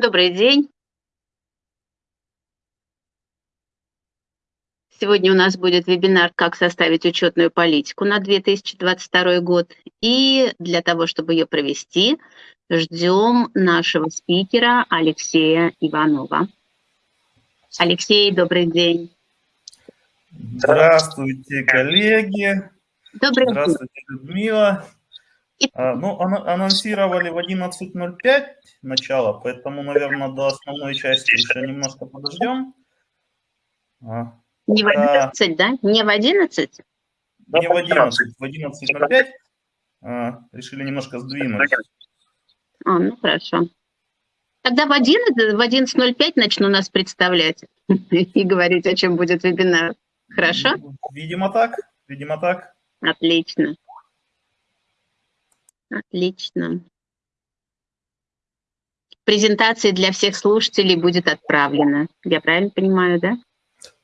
Добрый день. Сегодня у нас будет вебинар «Как составить учетную политику на 2022 год». И для того, чтобы ее провести, ждем нашего спикера Алексея Иванова. Алексей, добрый день. Здравствуйте, коллеги. Добрый Здравствуйте, день. Людмила. А, ну, анонсировали в 11.05 начало, поэтому, наверное, до основной части еще немножко подождем. А, Не в 11, да? Не в 11? Не в 11, в 11.05 а, решили немножко сдвинуть. А, ну хорошо. Тогда в 11, в 11.05 начну нас представлять и говорить, о чем будет вебинар. Хорошо? Видимо так, видимо так. Отлично. Отлично. Презентация для всех слушателей будет отправлена. Я правильно понимаю, да?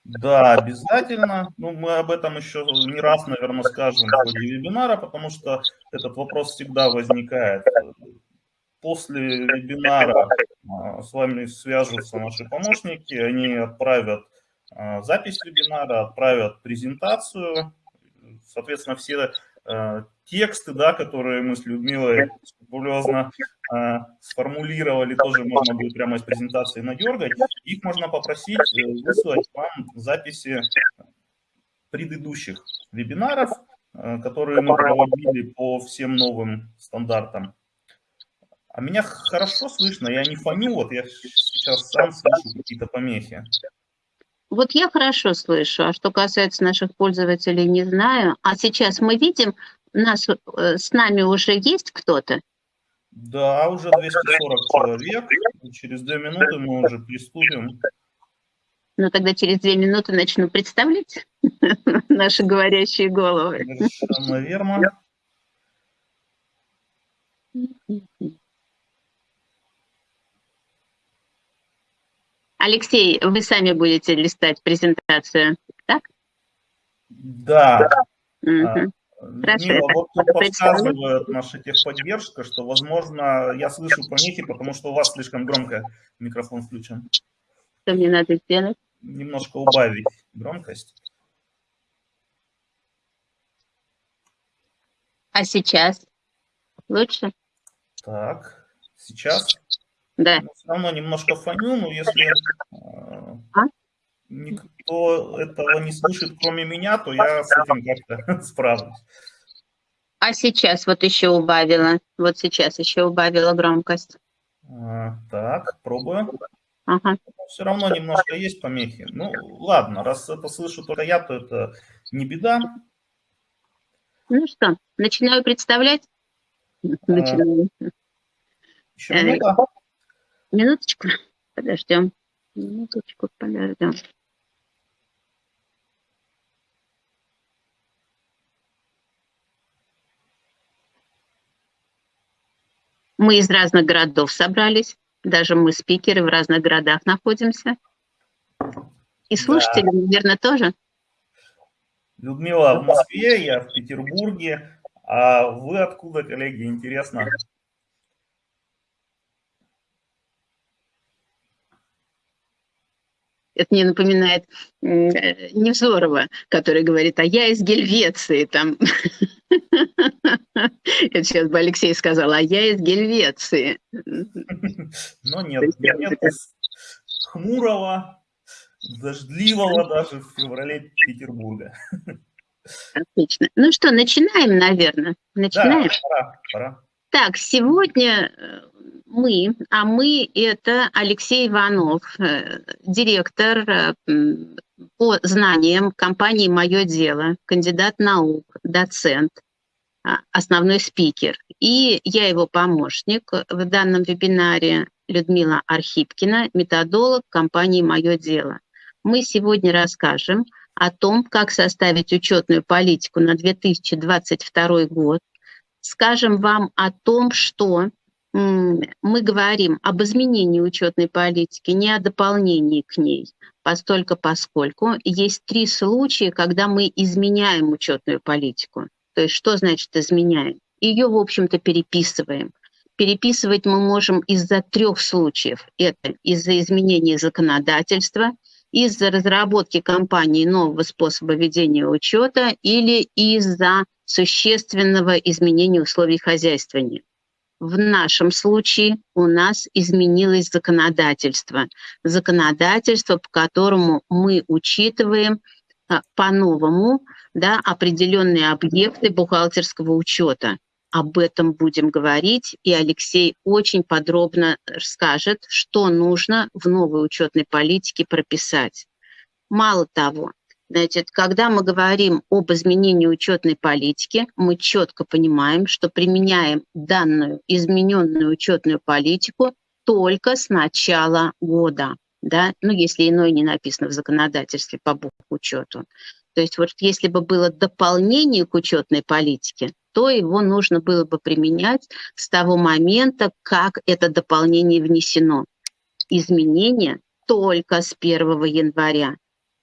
Да, обязательно. Ну, мы об этом еще не раз, наверное, скажем в ходе вебинара, потому что этот вопрос всегда возникает. После вебинара а, с вами свяжутся наши помощники, они отправят а, запись вебинара, отправят презентацию. Соответственно, все а, тексты, да, которые мы с Людмилой скрупулезно э, сформулировали, тоже можно будет прямо из презентации надергать. Их можно попросить э, выслать вам записи предыдущих вебинаров, э, которые мы проводили по всем новым стандартам. А меня хорошо слышно, я не фоню, вот я сейчас сам слышу какие-то помехи. Вот я хорошо слышу, а что касается наших пользователей, не знаю. А сейчас мы видим нас, э, с нами уже есть кто-то? Да, уже 240 человек. Через две минуты мы уже приступим. Ну, тогда через две минуты начну представлять наши говорящие головы. Алексей, вы сами будете листать презентацию, так? Да. Угу. Мила, вот тут подсказывает наша техподдержка, что, возможно, я слышу помехи, потому что у вас слишком громко микрофон включен. Что мне надо сделать? Немножко убавить громкость. А сейчас? Лучше? Так, сейчас? Да. Но все равно немножко фоню, но если... Никто этого не слышит, кроме меня, то я с этим как-то справлюсь. А сейчас вот еще убавила, вот сейчас еще убавила громкость. А, так, пробую. Ага. Все равно немножко есть помехи. Ну, ладно, раз это слышу только я, то это не беда. Ну что, начинаю представлять? А, начинаю. Еще минута. Минуточку, подождем. Минуточку, подождем. Мы из разных городов собрались, даже мы спикеры в разных городах находимся. И слушатели, да. наверное, тоже. Людмила в Москве, я в Петербурге. А вы откуда, коллеги, интересно? Это мне напоминает э, Невзорова, который говорит, а я из Гельвеции. Там. Это сейчас бы Алексей сказал, а я из Гельвеции. Но нет, нет хмурого, дождливого даже в феврале Петербурга. Отлично. Ну что, начинаем, наверное? Начинаем? Да, пора, пора. Так, сегодня э, мы, а мы это Алексей Иванов, э, директор э, по знаниям компании «Мое дело», кандидат наук, доцент, а, основной спикер. И я его помощник в данном вебинаре Людмила Архипкина, методолог компании «Мое дело». Мы сегодня расскажем о том, как составить учетную политику на 2022 год, скажем вам о том, что мы говорим об изменении учетной политики, не о дополнении к ней, постольку поскольку есть три случая, когда мы изменяем учетную политику. То есть что значит изменяем? Ее, в общем-то, переписываем. переписывать мы можем из-за трех случаев. Это из-за изменения законодательства, из-за разработки компании нового способа ведения учета или из-за существенного изменения условий хозяйствования. В нашем случае у нас изменилось законодательство. Законодательство, по которому мы учитываем а, по-новому да, определенные объекты бухгалтерского учета. Об этом будем говорить, и Алексей очень подробно расскажет, что нужно в новой учетной политике прописать. Мало того, Значит, когда мы говорим об изменении учетной политики, мы четко понимаем, что применяем данную измененную учетную политику только с начала года, да, ну, если иное не написано в законодательстве по учету. То есть вот если бы было дополнение к учетной политике, то его нужно было бы применять с того момента, как это дополнение внесено. Изменения только с 1 января.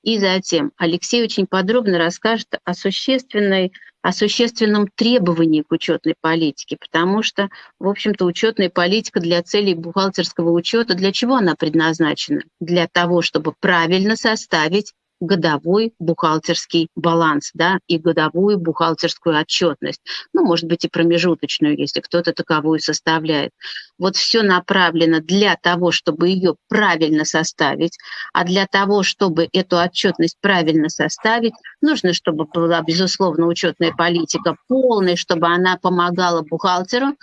И затем Алексей очень подробно расскажет о существенной о существенном требовании к учетной политике, потому что, в общем-то, учетная политика для целей бухгалтерского учета, для чего она предназначена? Для того, чтобы правильно составить годовой бухгалтерский баланс да, и годовую бухгалтерскую отчетность. Ну, может быть, и промежуточную, если кто-то таковую составляет. Вот все направлено для того, чтобы ее правильно составить, а для того, чтобы эту отчетность правильно составить, нужно, чтобы была, безусловно, учетная политика полной, чтобы она помогала бухгалтеру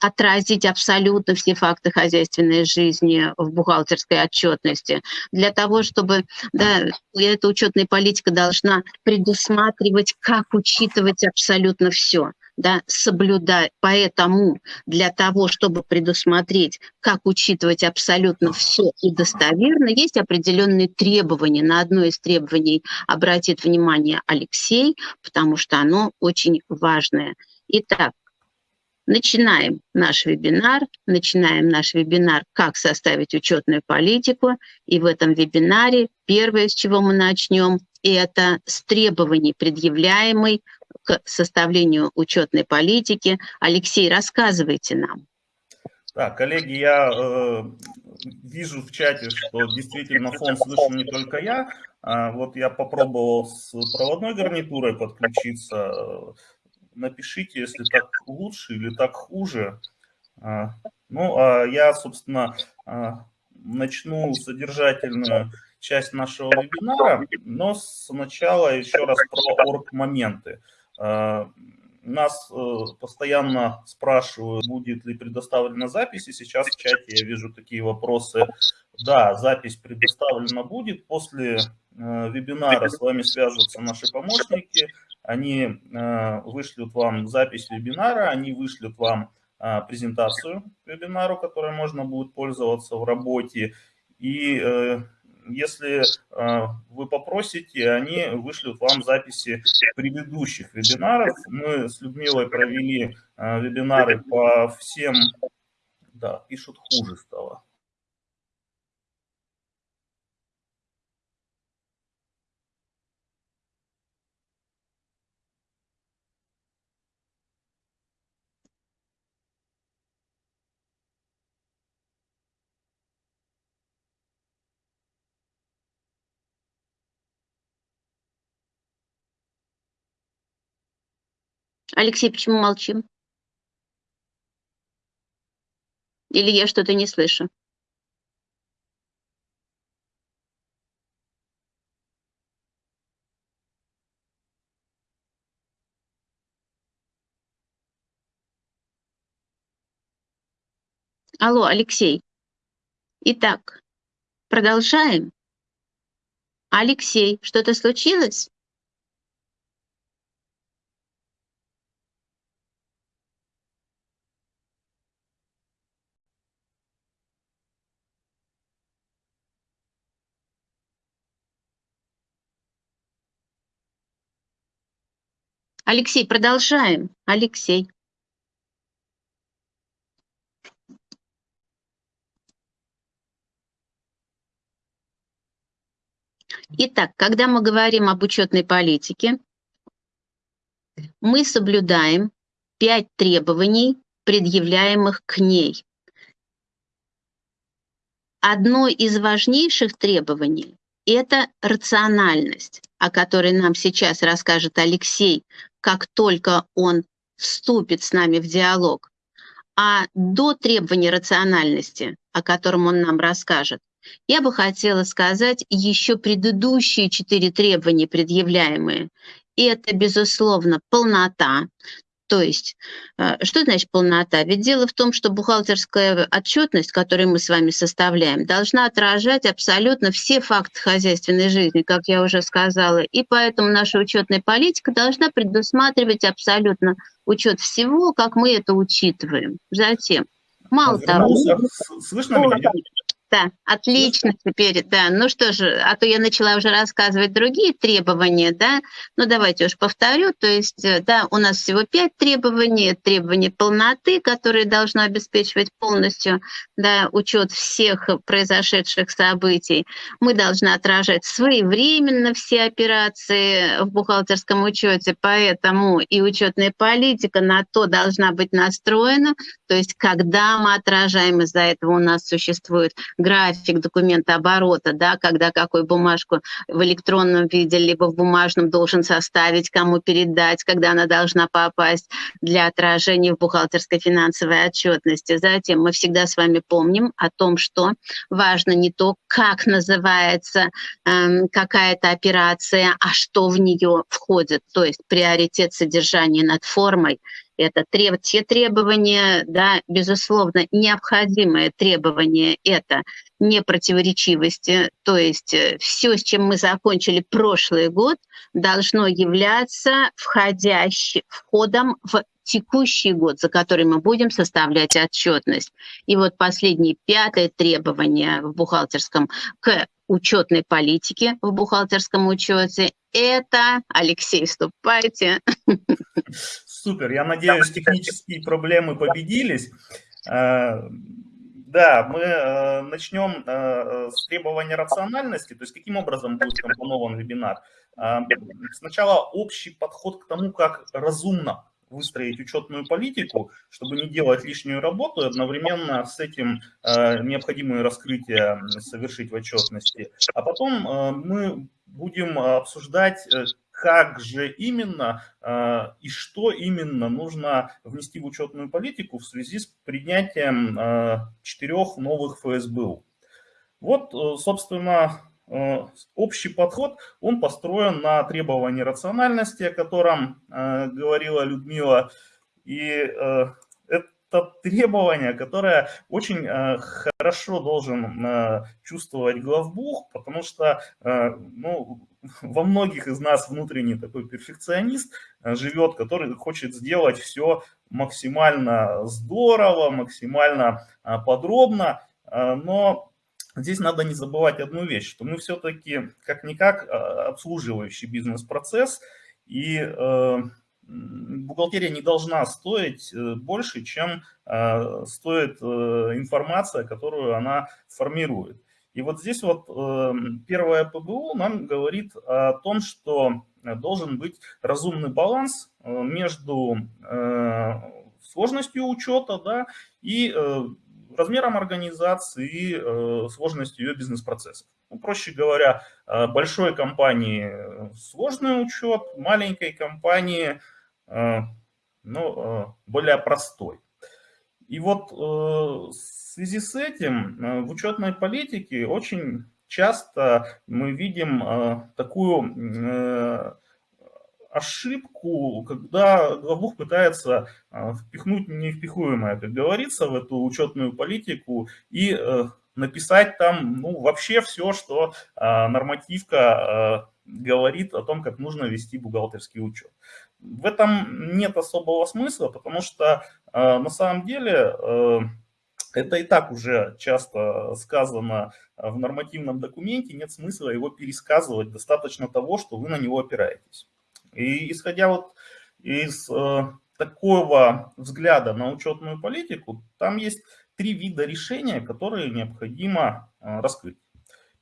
отразить абсолютно все факты хозяйственной жизни в бухгалтерской отчетности. Для того, чтобы да, эта учетная политика должна предусматривать, как учитывать абсолютно все да, соблюдать. Поэтому для того, чтобы предусмотреть, как учитывать абсолютно все и достоверно, есть определенные требования. На одно из требований обратит внимание Алексей, потому что оно очень важное. Итак, Начинаем наш вебинар, начинаем наш вебинар «Как составить учетную политику». И в этом вебинаре первое, с чего мы начнем, это с требований, предъявляемой к составлению учетной политики. Алексей, рассказывайте нам. Да, коллеги, я э, вижу в чате, что действительно фон слышу не только я. А, вот я попробовал с проводной гарнитурой подключиться напишите, если так лучше или так хуже. А, ну, а я, собственно, а, начну содержательную часть нашего вебинара, но сначала еще раз про орг-моменты. Нас э, постоянно спрашивают, будет ли предоставлена запись, и сейчас в чате я вижу такие вопросы. Да, запись предоставлена будет. После э, вебинара с вами свяжутся наши помощники, они э, вышлют вам запись вебинара, они вышлют вам э, презентацию вебинару, которой можно будет пользоваться в работе. И э, если вы попросите, они вышлют вам записи предыдущих вебинаров. Мы с Людмилой провели вебинары по всем... Да, пишут, хуже стало. Алексей, почему молчим? Или я что-то не слышу? Алло, Алексей. Итак, продолжаем. Алексей, что-то случилось? Алексей, продолжаем. Алексей. Итак, когда мы говорим об учетной политике, мы соблюдаем пять требований предъявляемых к ней. Одно из важнейших требований – это рациональность, о которой нам сейчас расскажет Алексей, как только он вступит с нами в диалог. А до требования рациональности, о котором он нам расскажет, я бы хотела сказать еще предыдущие четыре требования, предъявляемые. И это, безусловно, полнота, то есть, э, что значит полнота? Ведь дело в том, что бухгалтерская отчетность, которую мы с вами составляем, должна отражать абсолютно все факты хозяйственной жизни, как я уже сказала. И поэтому наша учетная политика должна предусматривать абсолютно учет всего, как мы это учитываем. Затем, мало того... Слышно меня? Да, отлично теперь, да. Ну что же, а то я начала уже рассказывать другие требования, да. Ну давайте уж повторю, то есть, э, да, у нас всего пять требований. Требования полноты, которые должны обеспечивать полностью, да, учет всех произошедших событий. Мы должны отражать своевременно все операции в бухгалтерском учете, поэтому и учетная политика на то должна быть настроена, то есть когда мы отражаем, из-за этого у нас существует график документа оборота, да, когда какую бумажку в электронном виде либо в бумажном должен составить, кому передать, когда она должна попасть для отражения в бухгалтерской финансовой отчетности. Затем мы всегда с вами помним о том, что важно не то, как называется э, какая-то операция, а что в нее входит, то есть приоритет содержания над формой это те требования, да, безусловно, необходимые требования – это непротиворечивости, то есть э, все, с чем мы закончили прошлый год, должно являться входящим, входом в текущий год, за который мы будем составлять отчетность. И вот последнее, пятое требование в бухгалтерском к учетной политике в бухгалтерском учете – это, Алексей, вступайте. Супер, я надеюсь, технические проблемы победились. Э, да, мы э, начнем э, с требования рациональности, то есть каким образом будет компонован вебинар. Сначала общий подход к тому, как разумно выстроить учетную политику, чтобы не делать лишнюю работу, и одновременно с этим необходимые раскрытия совершить в отчетности. А потом мы будем обсуждать, как же именно э, и что именно нужно внести в учетную политику в связи с принятием э, четырех новых ФСБУ. Вот, э, собственно, общий подход, он построен на требовании рациональности, о котором говорила Людмила, и это требование, которое очень хорошо должен чувствовать главбух, потому что ну, во многих из нас внутренний такой перфекционист живет, который хочет сделать все максимально здорово, максимально подробно, но здесь надо не забывать одну вещь, что мы все-таки как-никак обслуживающий бизнес-процесс, и бухгалтерия не должна стоить э, больше, чем э, стоит э, информация, которую она формирует. И вот здесь вот первое ПБУ нам говорит о том, что должен быть разумный баланс между сложностью учета да, и размером организации и сложностью ее бизнес-процессов. Ну, проще говоря, большой компании сложный учет, маленькой компании – Э, ну, э, более простой. И вот э, в связи с этим в учетной политике очень часто мы видим такую ошибку, когда главбух пытается впихнуть невпихуемое, как говорится, в эту учетную политику и написать там ну, вообще все, что нормативка говорит о том, как нужно вести бухгалтерский учет. В этом нет особого смысла, потому что э, на самом деле э, это и так уже часто сказано в нормативном документе, нет смысла его пересказывать, достаточно того, что вы на него опираетесь. И исходя вот из э, такого взгляда на учетную политику, там есть три вида решения, которые необходимо раскрыть.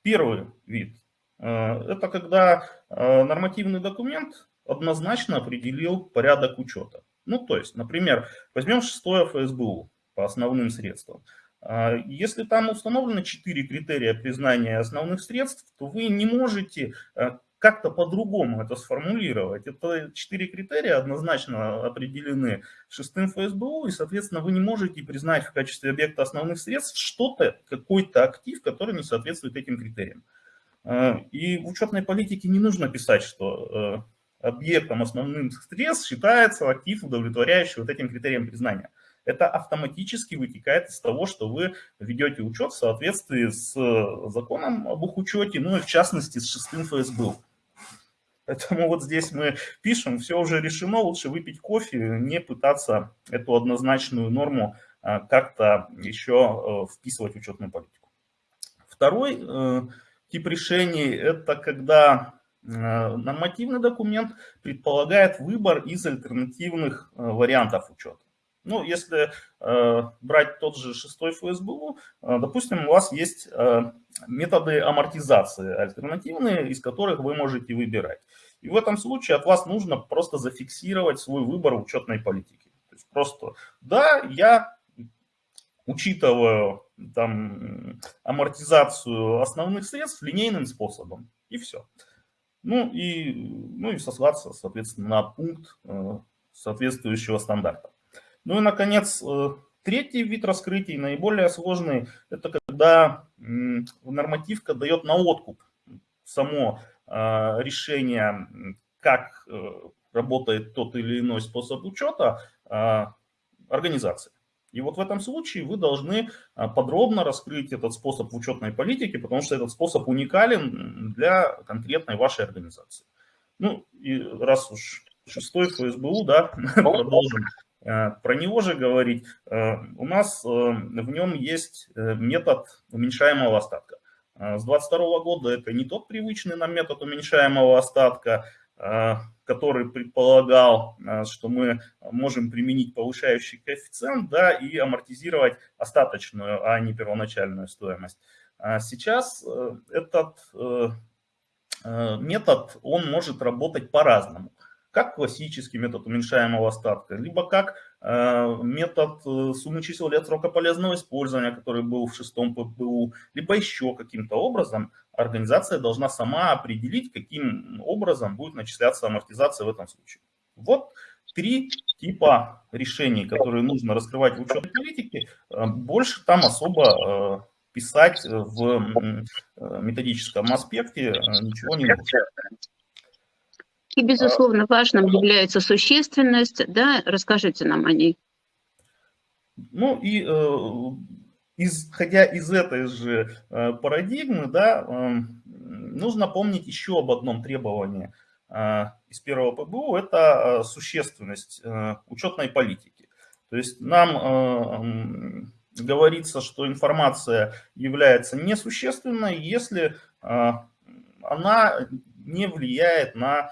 Первый вид – это когда нормативный документ однозначно определил порядок учета. Ну, то есть, например, возьмем шестое ФСБУ по основным средствам. А, если там установлено 4 критерия признания основных средств, то вы не можете а, как-то по-другому это сформулировать. Это четыре критерия однозначно определены шестым ФСБУ, и, соответственно, вы не можете признать в качестве объекта основных средств что-то, какой-то актив, который не соответствует этим критериям. А, и в учетной политике не нужно писать, что объектом основных средств считается актив, удовлетворяющий вот этим критериям признания это автоматически вытекает из того, что вы ведете учет в соответствии с э, законом об их учете, ну и в частности с шестым ФСБ. Поэтому вот здесь мы пишем, все уже решено, лучше выпить кофе, не пытаться эту однозначную норму э, как-то еще э, вписывать в учетную политику. Второй тип решений – это когда нормативный документ предполагает выбор из альтернативных вариантов учета. Ну, если э, брать тот же шестой ФСБУ, э, допустим, у вас есть э, методы амортизации альтернативные, из которых вы можете выбирать. И в этом случае от вас нужно просто зафиксировать свой выбор учетной политики. То есть просто, да, я учитываю там, амортизацию основных средств линейным способом, и все. Ну и, ну и сослаться, соответственно, на пункт э, соответствующего стандарта. Ну и, наконец, э, третий вид раскрытий, наиболее сложный, это когда нормативка дает на откуп само а, решение, как э, работает тот или иной способ учета организации. И вот в этом случае вы должны а, подробно раскрыть этот способ в учетной политике, потому что этот способ уникален для конкретной вашей организации. Ну и раз уж шестой ФСБУ, да, продолжим Э, про него же говорить, э, у нас э, в нем есть метод уменьшаемого остатка. С 2022 года это не тот привычный нам метод уменьшаемого остатка, который предполагал, что мы можем применить повышающий коэффициент да, и амортизировать остаточную, а не первоначальную стоимость. Сейчас этот метод, он может работать по-разному как классический метод уменьшаемого остатка, либо как э, метод э, суммы чисел лет срока полезного использования, который был в шестом ППУ, либо еще каким-то образом организация должна сама определить, каким образом будет начисляться амортизация в этом случае. Вот три типа решений, которые нужно раскрывать в учетной политике. Э, больше там особо писать в методическом аспекте ничего не нужно. И, безусловно, важным является существенность. Да? Расскажите нам о ней. Ну и э, исходя из этой же э, парадигмы, да, э, нужно помнить еще об одном требовании э, из первого ПБУ, это существенность учетной политики. То есть нам э, говорится, что информация является несущественной, если она не влияет на а,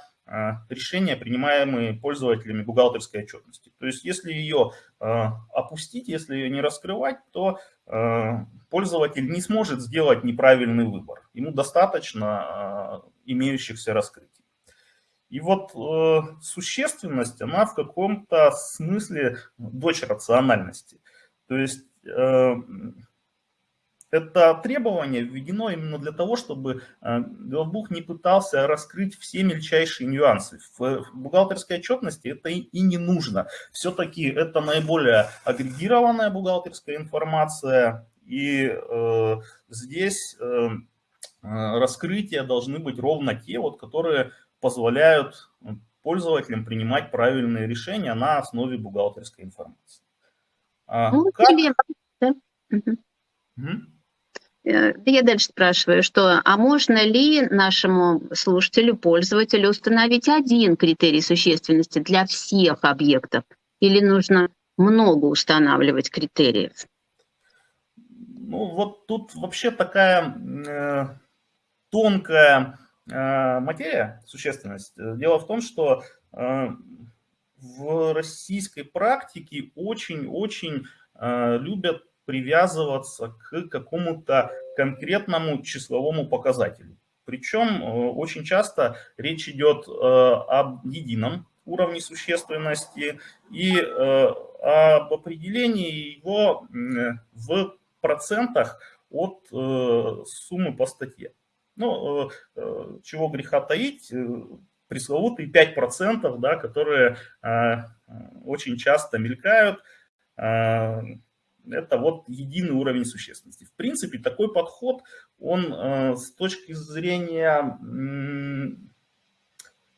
решения, принимаемые пользователями бухгалтерской отчетности. То есть если ее а, опустить, если ее не раскрывать, то а, пользователь не сможет сделать неправильный выбор. Ему достаточно имеющихся раскрытий. И вот э, существенность, она в каком-то смысле дочь рациональности. То есть э, это требование введено именно для того, чтобы э, главбух не пытался раскрыть все мельчайшие нюансы. В бухгалтерской отчетности это и не нужно. Все-таки это наиболее агрегированная бухгалтерская информация, и э, здесь э, э, раскрытия должны быть ровно те, вот, которые позволяют пользователям принимать правильные решения на основе бухгалтерской информации. А ну, как... да? Угу. Э, я дальше спрашиваю, что, а можно ли нашему слушателю, пользователю установить один критерий существенности для всех объектов? Или нужно много устанавливать критериев? Ну, вот тут вообще такая э, тонкая э, материя, существенность. Дело в том, что э, в российской практике очень-очень э, любят привязываться к какому-то конкретному числовому показателю. Причем э, очень часто речь идет э, об едином уровней существенности и об определении его в процентах от суммы по статье. Ну, чего греха таить, пресловутые 5%, да, которые очень часто мелькают, это вот единый уровень существенности. В принципе, такой подход, он э, с точки зрения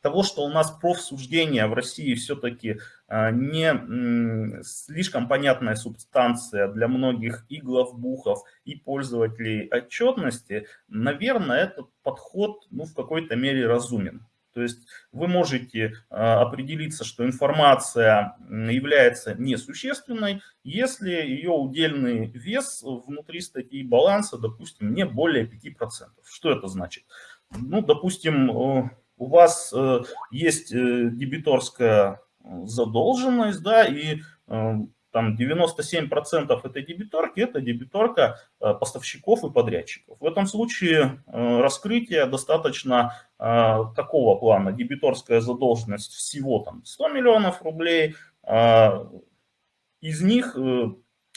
того, что у нас профсуждение в России все-таки э, не слишком понятная субстанция для многих и главбухов, и пользователей отчетности, наверное, этот подход ну, в какой-то мере разумен. То есть вы можете а, определиться, что информация является несущественной, если ее удельный вес внутри статьи баланса, допустим, не более 5%. Что это значит? Ну, допустим, э, у вас э, есть э, дебиторская задолженность, да, и там 97% этой дебиторки – это дебиторка э, поставщиков и подрядчиков. В этом случае э, раскрытие достаточно э, такого плана. Дебиторская задолженность всего там 100 миллионов рублей, из них ну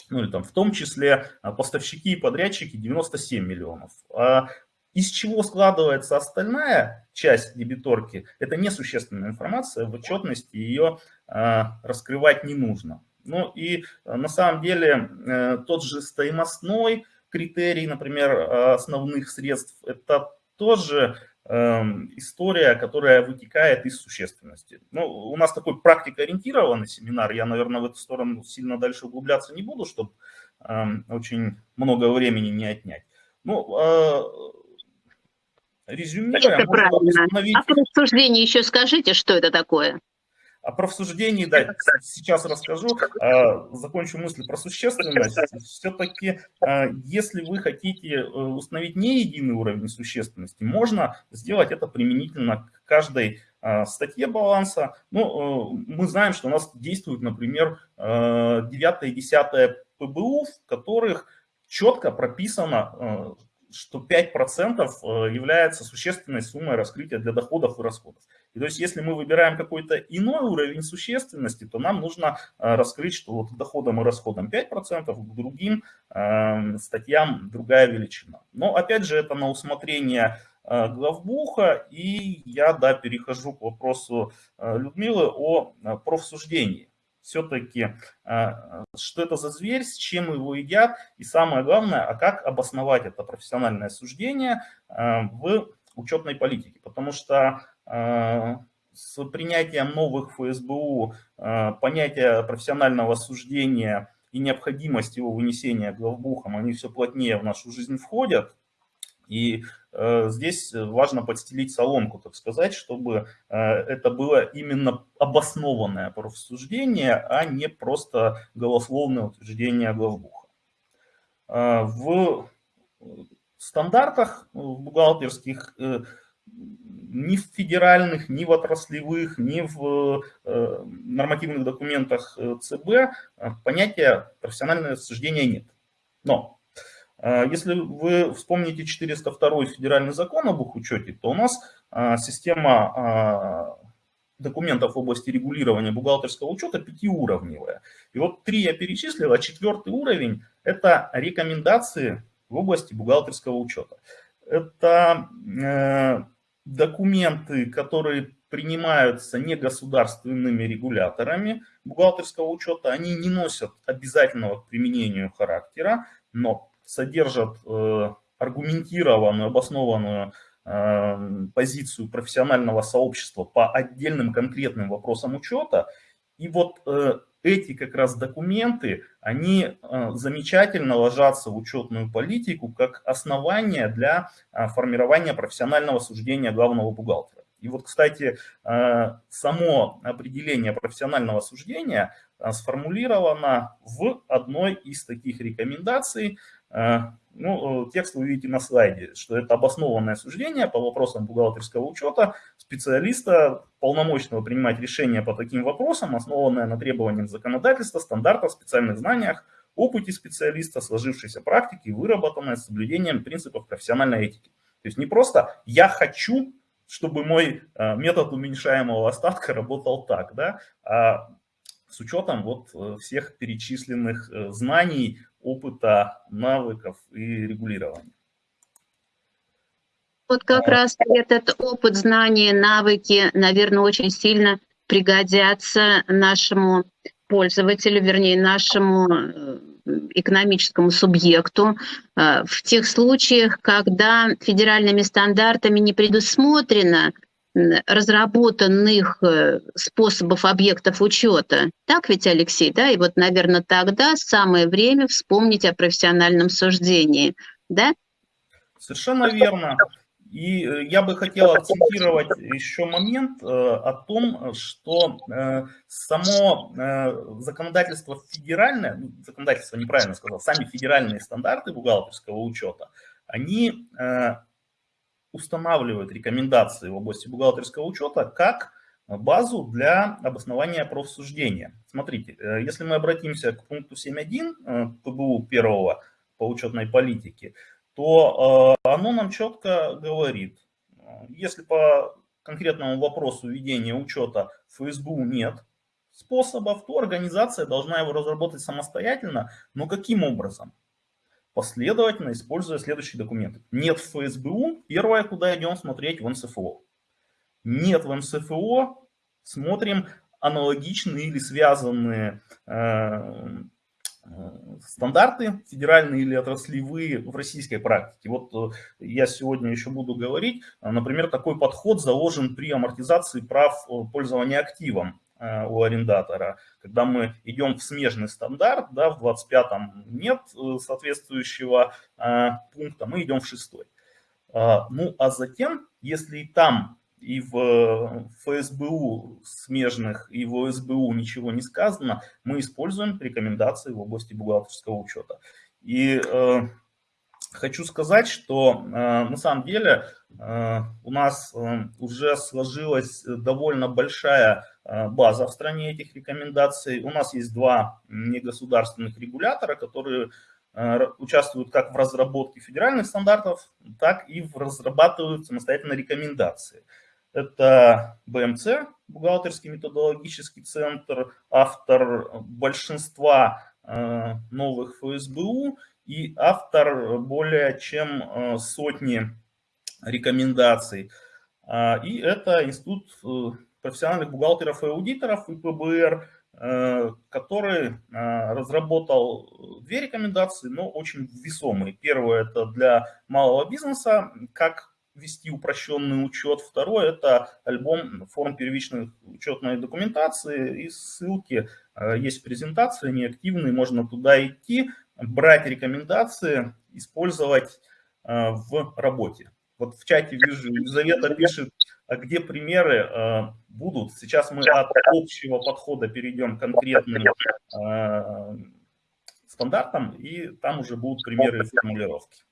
или там в том числе поставщики и подрядчики 97 миллионов. А из чего складывается остальная часть дебиторки, это несущественная информация, в отчетности ее раскрывать не нужно. Ну и э, на самом деле э, тот же стоимостной критерий, например, э, основных средств, это тоже эм, история, которая вытекает из существенности. Ну, у нас такой практикоориентированный семинар, я, наверное, в эту сторону сильно дальше углубляться не буду, чтобы эм, очень много времени не отнять. Ну, резюмируя, правильно. Установить... А по еще скажите, что это такое? Про всуждении, да, сейчас расскажу, а, закончу мысли про существенность. Все-таки, а, если вы хотите э, установить не единый уровень существенности, можно сделать это применительно к каждой а, статье баланса. Ну, э, мы знаем, что у нас действует, например, 9 и 10 ПБУ, в которых четко прописано, э, что 5% является существенной суммой раскрытия для доходов и расходов. И то есть, если мы выбираем какой-то иной уровень существенности, то нам нужно э, раскрыть, что вот к доходам и расходам 5%, к другим э, статьям другая величина. Но опять же, это на усмотрение э, главбуха, и я да, перехожу к вопросу Людмилы о профсуждении. Все-таки, что это за зверь, с чем его едят, и самое главное, а как обосновать это профессиональное суждение в учетной политике. Потому что а, с принятием новых ФСБУ а, понятия профессионального суждения и необходимость его вынесения главбухом, они все плотнее в нашу жизнь входят. И э, здесь важно подстелить соломку, так сказать, чтобы э, это было именно обоснованное профсуждение, а не просто голословное утверждение главбуха. Э, в стандартах в бухгалтерских э, ни в федеральных, ни в отраслевых, ни в э, нормативных документах э, ЦБ э, понятия профессиональное суждение нет. Но если вы вспомните 402 федеральный закон об учете, то у нас система документов в области регулирования бухгалтерского учета пятиуровневая. И вот три я перечислил, а четвертый уровень – это рекомендации в области бухгалтерского учета. Это документы, которые принимаются негосударственными регуляторами бухгалтерского учета, они не носят обязательного к применению характера, но содержат э, аргументированную, обоснованную э, позицию профессионального сообщества по отдельным конкретным вопросам учета. И вот э, эти как раз документы, они э, замечательно ложатся в учетную политику как основание для э, формирования профессионального суждения главного бухгалтера. И вот, кстати, э, само определение профессионального суждения сформулировано в одной из таких рекомендаций ну, э, текст вы видите на слайде, что это обоснованное суждение по вопросам бухгалтерского учета специалиста, полномочного принимать решения по таким вопросам, основанное на требованиях законодательства, стандартах, специальных знаниях, опыте специалиста, сложившейся практике, выработанное с соблюдением принципов профессиональной этики. То есть не просто «я хочу чтобы мой метод уменьшаемого остатка работал так, да, а с учетом вот всех перечисленных знаний, опыта, навыков и регулирования. Вот как раз этот опыт, знания, навыки, наверное, очень сильно пригодятся нашему пользователю, вернее, нашему э, экономическому субъекту э, в тех случаях, когда федеральными стандартами не предусмотрено разработанных э, способов объектов учета. Так ведь, Алексей, да? И вот, наверное, тогда самое время вспомнить о профессиональном суждении, да? Совершенно верно. И э, я бы хотел акцентировать еще момент э, о том, что само законодательство федеральное, ну, законодательство неправильно сказал, сами федеральные стандарты бухгалтерского учета, они устанавливают рекомендации в области бухгалтерского учета как базу для обоснования профсуждения. Смотрите, если мы обратимся к пункту 7.1 ПБУ первого по учетной политике, то э, оно нам четко говорит, если по конкретному вопросу ведения учета ФСБУ нет способов, то организация должна его разработать самостоятельно, но каким образом? Последовательно используя следующие документы. Нет в ФСБУ, первое, куда идем смотреть, в НСФО. Нет в НСФО, смотрим аналогичные или связанные э, стандарты федеральные или отраслевые в российской практике. Вот э, я сегодня еще буду говорить, э, например, такой подход заложен при амортизации прав э, пользования активом у арендатора. Когда мы идем в смежный стандарт, да, в 25-м нет соответствующего пункта, мы идем в 6 Ну, а затем, если и там и в ФСБУ смежных, и в ОСБУ ничего не сказано, мы используем рекомендации в области бухгалтерского учета. И э, хочу сказать, что э, на самом деле э, у нас э, уже сложилась довольно большая э, база в стране этих рекомендаций. У нас есть два негосударственных регулятора, которые э, участвуют как в разработке федеральных стандартов, так и в разрабатывают самостоятельно рекомендации. Это БМЦ, бухгалтерский методологический центр, автор большинства э, новых ФСБУ и автор более чем э, сотни рекомендаций. А, и это Институт э, профессиональных бухгалтеров и аудиторов, ИПБР, который разработал две рекомендации, но очень весомые. Первое – это для малого бизнеса, как вести упрощенный учет. Второе – это альбом форм первичной учетной документации и ссылки. Э, есть презентации, они активные, можно туда идти, брать рекомендации, использовать э, в работе. Вот в чате вижу, Елизавета пишет, где примеры э, будут. Сейчас мы от общего подхода перейдем к конкретным стандартам, и там уже будут примеры и формулировки.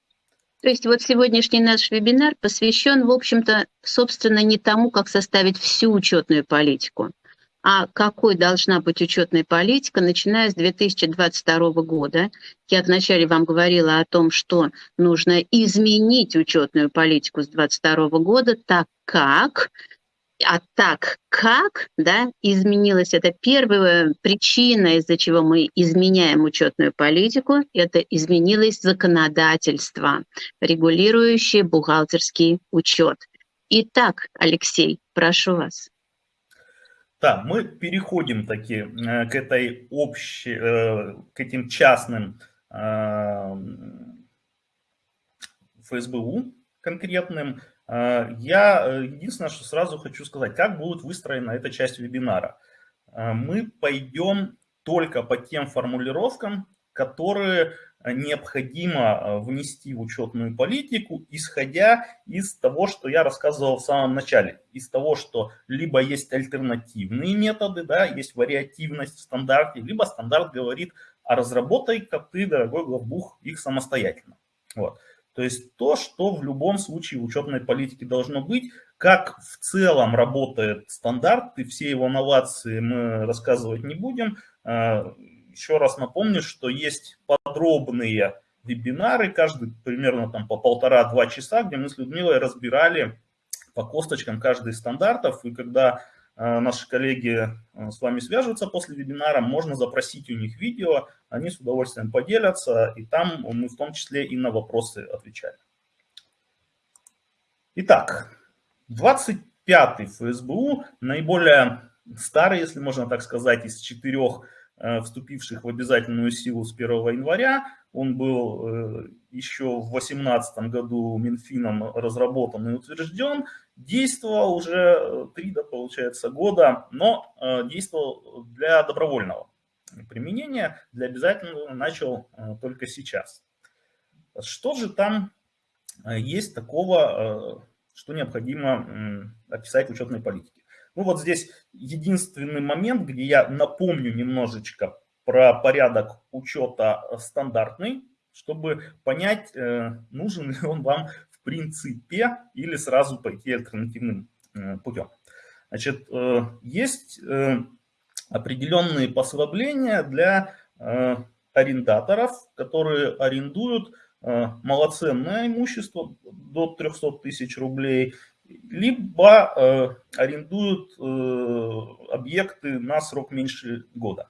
То есть вот сегодняшний наш вебинар посвящен, в общем-то, собственно, не тому, как составить всю учетную политику, а какой должна быть учетная политика, начиная с 2022 года. Я вначале вам говорила о том, что нужно изменить учетную политику с 2022 года, так как а так как да, изменилась эта первая причина, из-за чего мы изменяем учетную политику, это изменилось законодательство, регулирующее бухгалтерский учет. Итак, Алексей, прошу вас. Да, мы переходим таки э, к этой общей, э, к этим частным э, ФСБУ конкретным, Э, я единственное, что сразу хочу сказать, как будет выстроена эта часть вебинара. Мы пойдем только по тем формулировкам, которые необходимо внести в учетную политику, исходя из того, что я рассказывал в самом начале. Из того, что либо есть альтернативные методы, да, есть вариативность в стандарте, либо стандарт говорит, а разработай-ка ты, дорогой главбух, их самостоятельно. Вот. То есть то, что в любом случае в учетной политике должно быть, как в целом работает стандарт, и все его новации мы рассказывать не будем. Еще раз напомню, что есть подробные вебинары, каждый примерно там по полтора-два часа, где мы с Людмилой разбирали по косточкам каждый из стандартов. И когда э, наши коллеги э, с вами свяжутся после вебинара, можно запросить у них видео, они с удовольствием поделятся, и там мы в том числе и на вопросы отвечаем. Итак, 25-й ФСБУ, наиболее старый, если можно так сказать, из четырех вступивших в обязательную силу с 1 января. Он был э, еще в 2018 году Минфином разработан и утвержден. Действовал уже э, три, да, получается, года, но действовал для добровольного применения, для обязательного начал только сейчас. Что же там есть такого, что необходимо описать в учетной политике? Ну вот здесь единственный момент, где я напомню немножечко про порядок учета стандартный, чтобы понять, э, нужен ли он вам в принципе или сразу пойти альтернативным э, путем. Значит, э, есть определенные послабления для арендаторов, которые арендуют малоценное имущество до 300 тысяч рублей либо э, арендуют э, объекты на срок меньше года.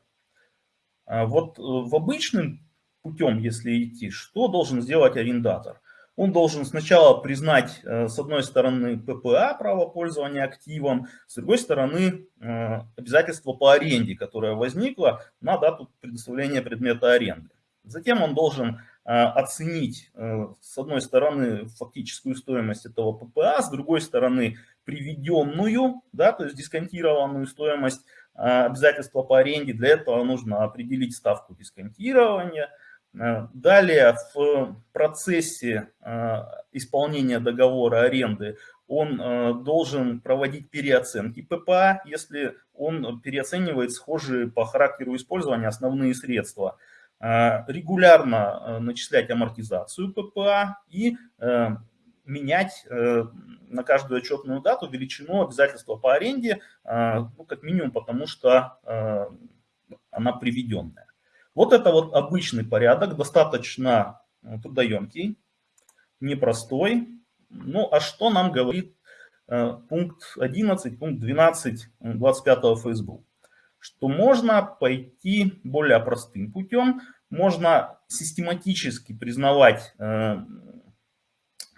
А вот э, в обычным путем, если идти, что должен сделать арендатор? Он должен сначала признать, э, с одной стороны, ППА, право пользования активом, с другой стороны, э, обязательство по аренде, которое возникло на дату предоставления предмета аренды. Затем он должен оценить, э, с одной стороны, фактическую стоимость этого ППА, с другой стороны, приведенную, да, то есть дисконтированную стоимость а, обязательства по аренде. Для этого нужно определить ставку дисконтирования. А, далее в процессе исполнения договора аренды он должен проводить переоценки ППА, если он переоценивает схожие по характеру использования основные средства – Э, регулярно э, начислять амортизацию ППА и э, менять на каждую отчетную дату величину обязательства по аренде, ну, как минимум потому, что она приведенная. Вот это вот обычный порядок, достаточно трудоемкий, непростой. Ну, а что нам говорит пункт 11, пункт 12 25 ФСБУ? Что можно пойти более простым путем, можно систематически признавать э,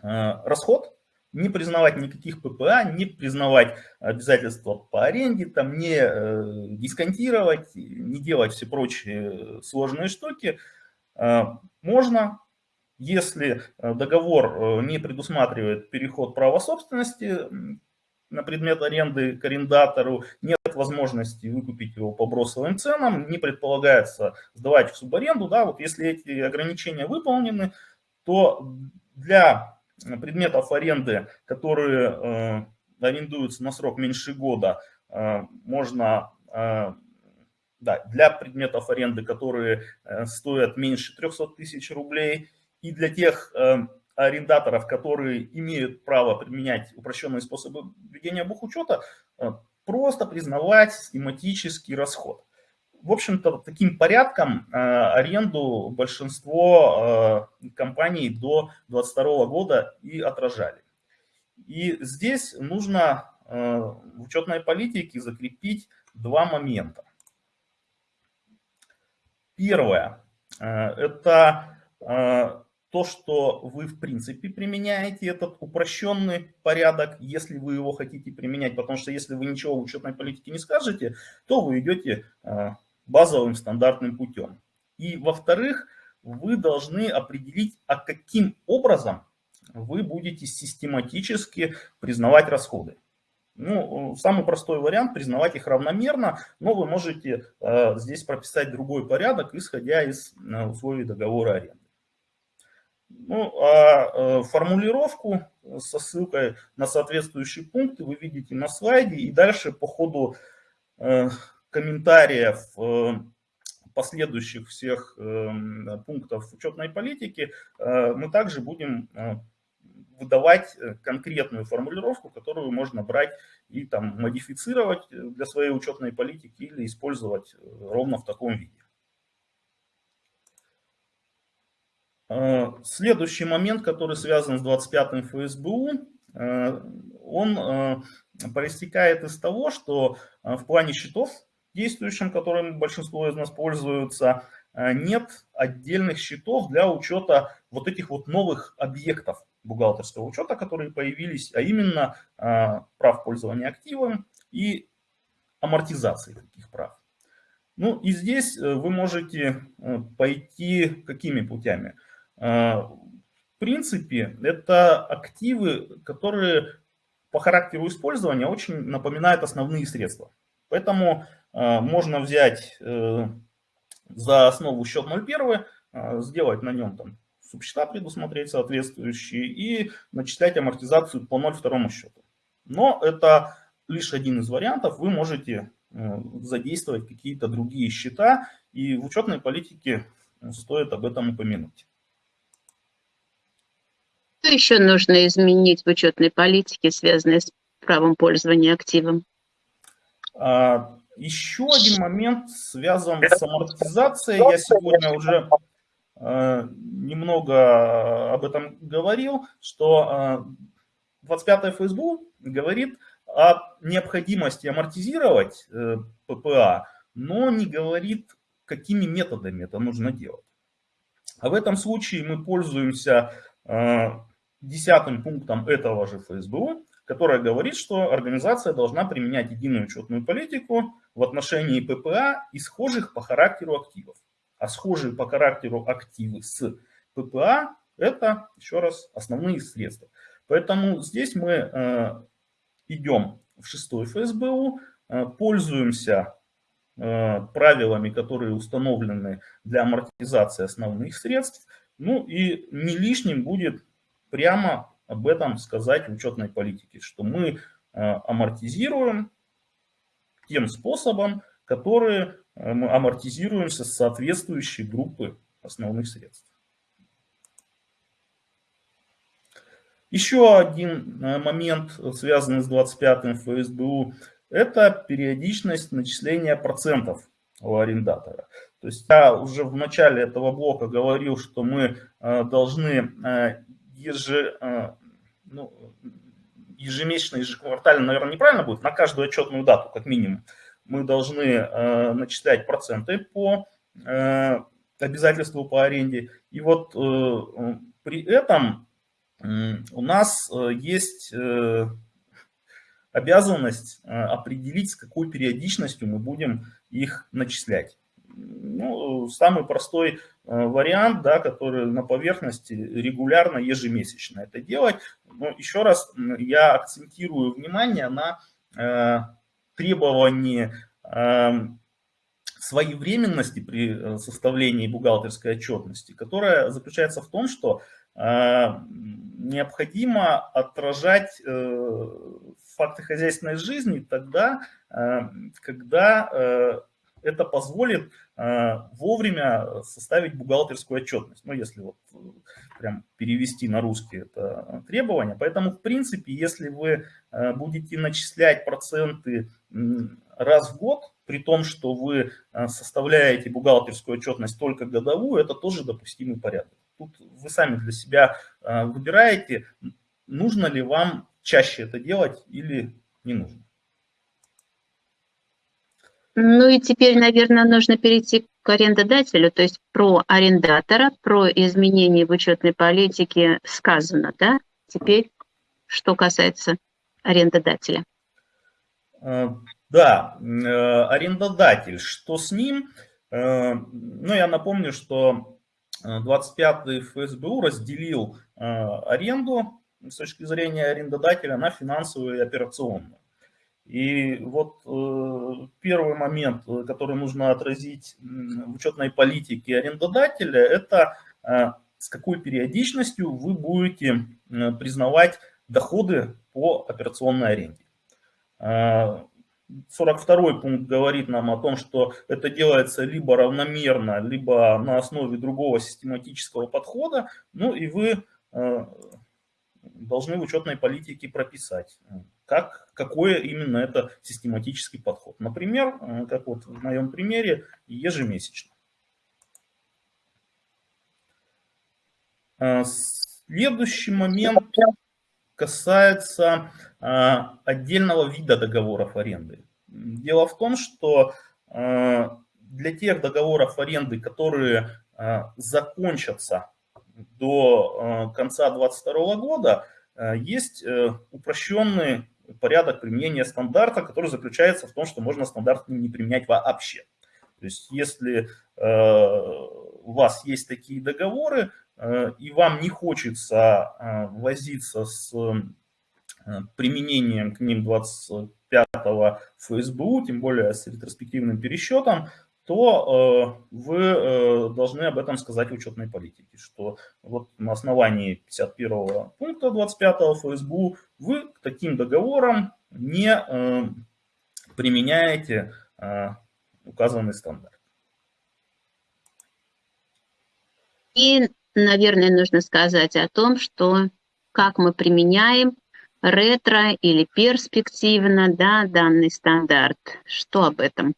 э, расход, не признавать никаких ППА, не признавать обязательства по аренде, там, не э, дисконтировать, не делать все прочие сложные штуки. Э, можно, если договор не предусматривает переход права собственности на предмет аренды к арендатору, нет возможности выкупить его по бросовым ценам, не предполагается сдавать в субаренду. Да, вот если эти ограничения выполнены, то для предметов аренды, которые э, арендуются на срок меньше года, э, можно, э, да, для предметов аренды, которые э, стоят меньше 300 тысяч рублей, и для тех э, арендаторов, которые имеют право применять упрощенные способы ведения бухучета, э, просто признавать систематический расход. В общем-то, таким порядком э, аренду большинство э, компаний до 2022 года и отражали. И здесь нужно в учетной политике закрепить два момента. Первое – это то, что вы в принципе применяете этот упрощенный порядок, если вы его хотите применять, потому что если вы ничего в учетной политике не скажете, то вы идете э, базовым стандартным путем. И во-вторых, вы должны определить, а каким образом вы будете систематически признавать расходы. Ну, самый простой вариант – признавать их равномерно, но вы можете э, здесь прописать другой порядок, исходя из э, условий договора аренды. Ну, а э, формулировку со ссылкой на соответствующие пункты вы видите на слайде. И дальше по ходу э, комментариев э, последующих всех пунктов учетной политики мы также будем выдавать конкретную формулировку, которую можно брать и там модифицировать для своей учетной политики или использовать ровно в таком виде. А, следующий момент, который связан с 25-м ФСБУ, он проистекает из того, что в плане счетов, действующим, которым большинство из нас пользуются, нет отдельных счетов для учета вот этих вот новых объектов бухгалтерского учета, которые появились, а именно прав пользования активом и амортизации таких прав. Ну и здесь э, вы можете э, пойти какими путями? Э, в принципе, это активы, которые по характеру использования очень напоминают основные средства. Поэтому можно взять за основу счет 0,1, сделать на нем там субсчета предусмотреть соответствующие и начислять амортизацию по 0,2 счету. Но это лишь один из вариантов. Вы можете Э, задействовать какие-то другие счета, и в учетной политике э, стоит об этом упомянуть. Что еще нужно изменить в учетной политике, связанной с правом пользования активом? А, еще один момент связан с амортизацией. Я сегодня уже э, немного об этом говорил, что 25 ФСБУ говорит о необходимости амортизировать э, ППА, но не говорит, какими методами это нужно делать. А в этом случае мы пользуемся э, десятым пунктом этого же ФСБУ, которая говорит, что организация должна применять единую учетную политику в отношении ППА и схожих по характеру активов. А схожие по характеру активы с ППА – это, еще раз, основные средства. Поэтому здесь мы э, идем в шестой ФСБУ, э, пользуемся э, правилами, которые установлены для амортизации основных средств. Ну и не лишним будет прямо об этом сказать в учетной политике, что мы э, амортизируем тем способом, который мы амортизируемся с соответствующей группы основных средств. Еще один э, момент, связанный с 25-м ФСБУ, это периодичность начисления процентов у арендатора. То есть я уже в начале этого блока говорил, что мы э, должны э, еже, ну, ежемесячно, ежеквартально, наверное, неправильно будет, на каждую отчетную дату, как минимум, мы должны начислять проценты по обязательству по аренде. И вот при этом у нас э, есть э, обязанность э, определить, с какой периодичностью мы будем их начислять. Ну, самый простой вариант, да, который на поверхности регулярно, ежемесячно это делать. Но еще раз я акцентирую внимание на требовании своевременности при составлении бухгалтерской отчетности, которая заключается в том, что необходимо отражать э, факты хозяйственной жизни тогда, э, когда э, это позволит вовремя составить бухгалтерскую отчетность. Ну, если вот прям перевести на русский это требование. Поэтому, в принципе, если вы будете начислять проценты раз в год, при том, что вы составляете бухгалтерскую отчетность только годовую, это тоже допустимый порядок. Тут вы сами для себя а, выбираете, нужно ли вам чаще это делать или не нужно. Ну и теперь, наверное, нужно перейти к арендодателю, то есть про арендатора, про изменения в учетной политике сказано, да? Теперь, что касается арендодателя. А, да, э, арендодатель, что с ним? Э, ну, я напомню, что 25-й ФСБУ разделил э, аренду с точки зрения арендодателя на финансовую и операционную. И вот э, первый момент, который нужно отразить в учетной политике арендодателя, это э, с какой периодичностью вы будете признавать доходы по операционной аренде. 42 пункт говорит нам о том, что это делается либо равномерно, либо на основе другого систематического подхода. Ну и вы э, должны в учетной политике прописать, как, какое именно это систематический подход. Например, э, как вот в моем примере, ежемесячно. Э, следующий момент касается отдельного вида договоров аренды. Дело в том, что для тех договоров аренды, которые закончатся до конца 2022 года, есть упрощенный порядок применения стандарта, который заключается в том, что можно стандарт не применять вообще. То есть если у вас есть такие договоры, Э, и вам не хочется э, возиться с э, применением к ним 25-го ФСБУ, тем более с ретроспективным пересчетом, то вы должны об этом сказать учетной политике, что вот на основании 51 пункта 25 ФСБУ вы к таким договорам не применяете указанный стандарт. И наверное, нужно сказать о том, что как мы применяем ретро или перспективно да, данный стандарт. Что об этом?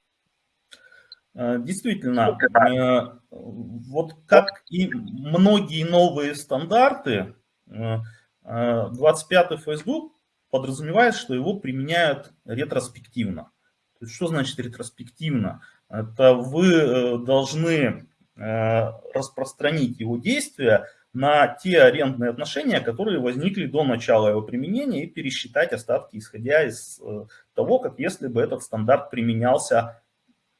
Э, действительно, э, вот как и многие новые стандарты, 25-й э, Facebook подразумевает, что его применяют ретроспективно. То есть, что значит ретроспективно? Это вы должны распространить его действия на те арендные отношения, которые возникли до начала его применения, и пересчитать остатки, исходя из того, как если бы этот стандарт применялся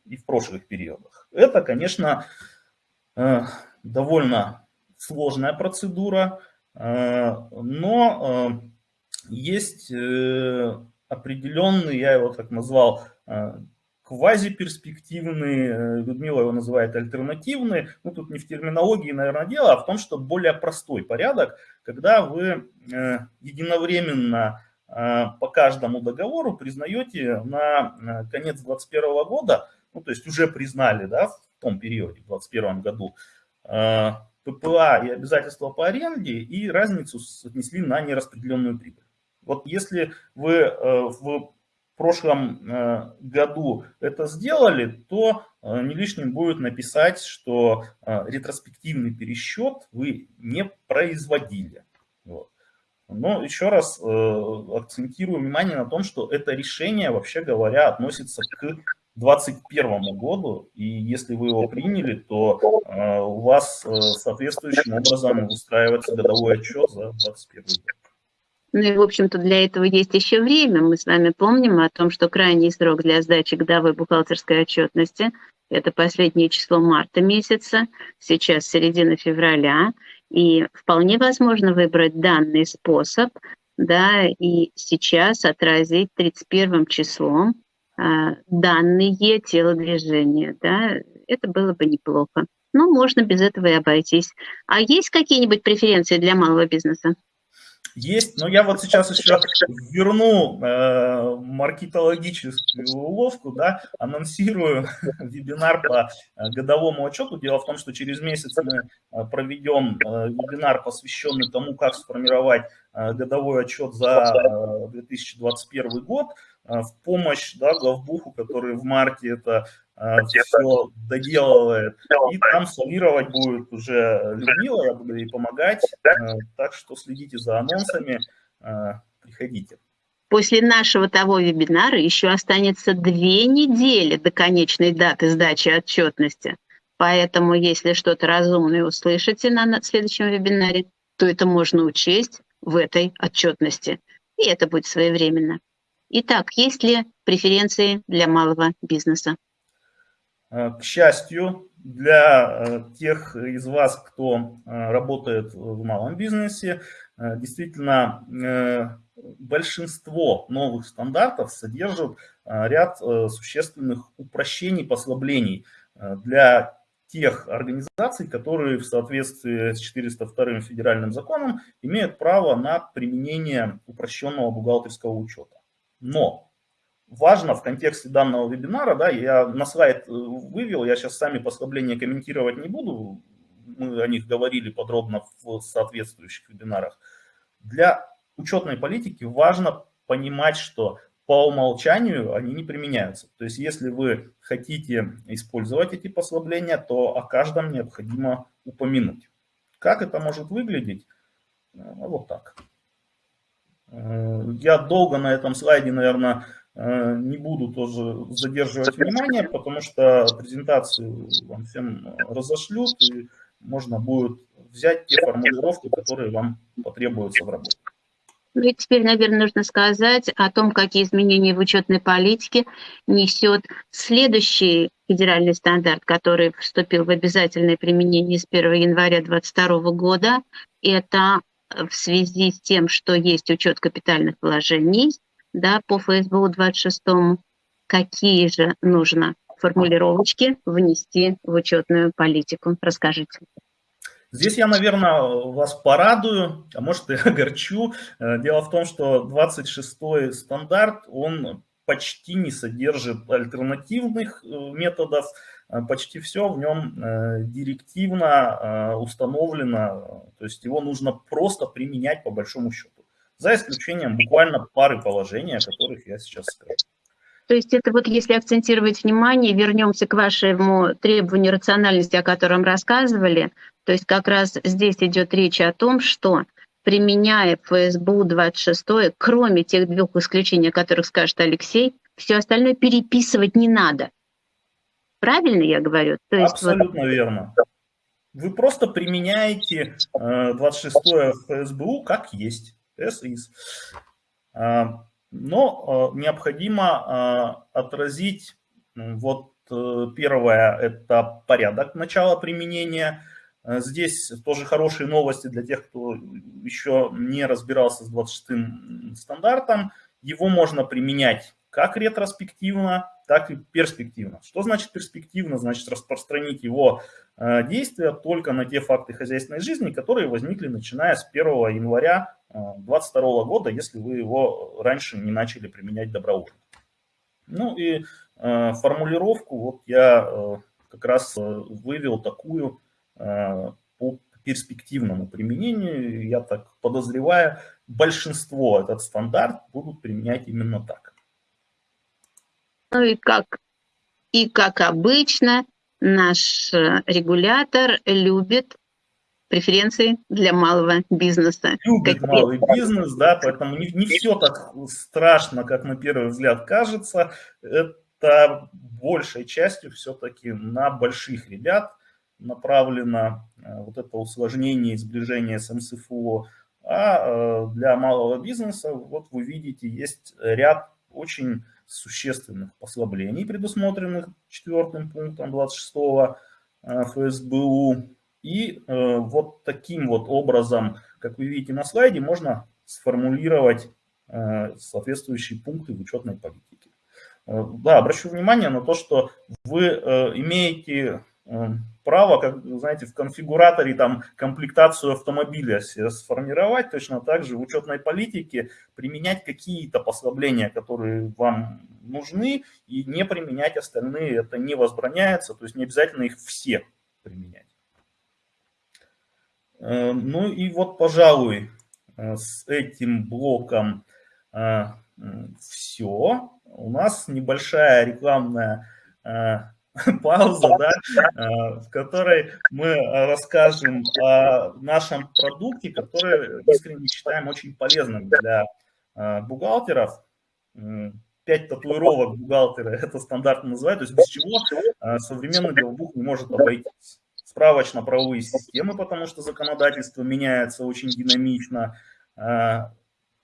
и в прошлых периодах. Это, конечно, э, довольно сложная процедура, но есть определенный, я его так назвал, квазиперспективные, э, Людмила его называет альтернативные. Ну, тут не в терминологии, наверное, дело, а в том, что более простой порядок, когда вы э, единовременно э, по каждому договору признаете на конец 2021 года, ну, то есть уже признали, да, в том периоде, в 2021 году, ППА и обязательства по аренде и разницу отнесли на нераспределенную прибыль. Вот если вы в прошлом э, году это сделали, то э, не лишним будет написать, что э, ретроспективный пересчет вы не производили. Вот. Но еще раз акцентирую внимание на том, что это решение, вообще говоря, относится к 2021 году, и если вы его приняли, то у вас соответствующим образом устраивается годовой отчет за 2021 год. Ну и, в общем-то, для этого есть еще время. Мы с вами помним о том, что крайний срок для сдачи годовой бухгалтерской отчетности – это последнее число марта месяца, сейчас середина февраля, и вполне возможно выбрать данный способ, да, и сейчас отразить 31 числом э, данные телодвижения, да, это было бы неплохо. Но можно без этого и обойтись. А есть какие-нибудь преференции для малого бизнеса? Есть, но я вот сейчас еще верну э, маркетологическую уловку, да, анонсирую вебинар по э, годовому отчету. Дело в том, что через месяц мы э, проведем э, вебинар, посвященный тому, как сформировать годовой отчет за э, 2021 год в помощь да, главбуху, который в марте это все доделывает. И там солировать будет уже Людмила, я буду ей помогать. Э, так что следите за анонсами, э, приходите. После нашего того вебинара еще останется две недели до конечной даты сдачи отчетности. Поэтому, если что-то разумное услышите на следующем вебинаре, то это можно учесть в этой отчетности. И это будет своевременно. Итак, есть ли преференции для малого бизнеса? Э, к счастью, для э, тех из вас, кто э, работает в малом бизнесе, действительно большинство новых стандартов содержат ряд существенных упрощений, послаблений для тех организаций, которые в соответствии с 402 федеральным законом имеют право на применение упрощенного бухгалтерского учета. Но важно в контексте данного вебинара, да, я на слайд э, вывел, я сейчас сами послабления комментировать не буду, мы о них говорили подробно в соответствующих вебинарах. Для учетной политики важно понимать, что по умолчанию они не применяются. То есть если вы хотите использовать эти послабления, то о каждом необходимо упомянуть. Как это может выглядеть? Ну, вот так. Я долго на этом слайде, наверное, не буду тоже задерживать внимание, потому что презентацию вам всем разошлют, и можно будет взять те формулировки, которые вам потребуются в работе. Ну и теперь, наверное, нужно сказать о том, какие изменения в учетной политике несет следующий федеральный стандарт, который вступил в обязательное применение с 1 января 2022 года. Это в связи с тем, что есть учет капитальных вложений да, по ФСБУ 26, какие же нужно формулировочки внести в учетную политику. Расскажите. Здесь я, наверное, вас порадую, а может и огорчу. Э, дело в том, что 26-й стандарт, он почти не содержит альтернативных э, методов, э, почти все в нем директивно установлено, то есть его нужно просто применять по большому счету, за исключением буквально пары положений, о которых я сейчас скажу. То есть это вот если акцентировать внимание, вернемся к вашему требованию рациональности, о котором рассказывали, то есть как раз здесь идет речь о том, что применяя ФСБУ 26, кроме тех двух исключений, о которых скажет Алексей, все остальное переписывать не надо. Правильно я говорю? То есть Абсолютно вот... верно. Вы просто применяете 26 э, ФСБУ как есть, as is. А, но э, необходимо э, отразить, вот первое, это порядок начала применения, Э, здесь тоже хорошие новости для тех, кто еще не разбирался с 26 стандартом. Его можно применять как ретроспективно, так и перспективно. Что значит перспективно? Значит распространить его э, действия только на те факты хозяйственной жизни, которые возникли начиная с 1 января 2022 э, года, если вы его раньше не начали применять добровольно. Ну и формулировку вот я как раз вывел такую, Э, по перспективному применению, я так подозреваю, большинство этот стандарт будут применять именно так. Ну и как, и как обычно, наш э, регулятор любит преференции для малого бизнеса. Любит Какие? малый бизнес, да, поэтому не, не все так страшно, как на первый взгляд кажется. Это большей частью все-таки на больших ребят, направлено э, вот это усложнение и сближение с МСФО, а э, для малого бизнеса, вот вы видите, есть ряд очень существенных послаблений, предусмотренных четвертым пунктом 26 э, ФСБУ. И вот таким вот образом, как вы видите на слайде, можно сформулировать соответствующие пункты в учетной политике. Да, обращу внимание на то, что вы имеете право, как, знаете, в конфигураторе там комплектацию автомобиля сформировать, точно так же в учетной политике применять какие-то послабления, которые вам нужны, и не применять остальные, это не возбраняется, то есть не обязательно их все применять. Э, ну и вот, пожалуй, э, с этим блоком э, все. У нас небольшая рекламная пауза, да, в которой мы расскажем о нашем продукте, который искренне считаем очень полезным для бухгалтеров. Пять татуировок бухгалтера, это стандартно называют, то есть без чего современный делбух не может обойтись. Справочно-правовые системы, потому что законодательство меняется очень динамично,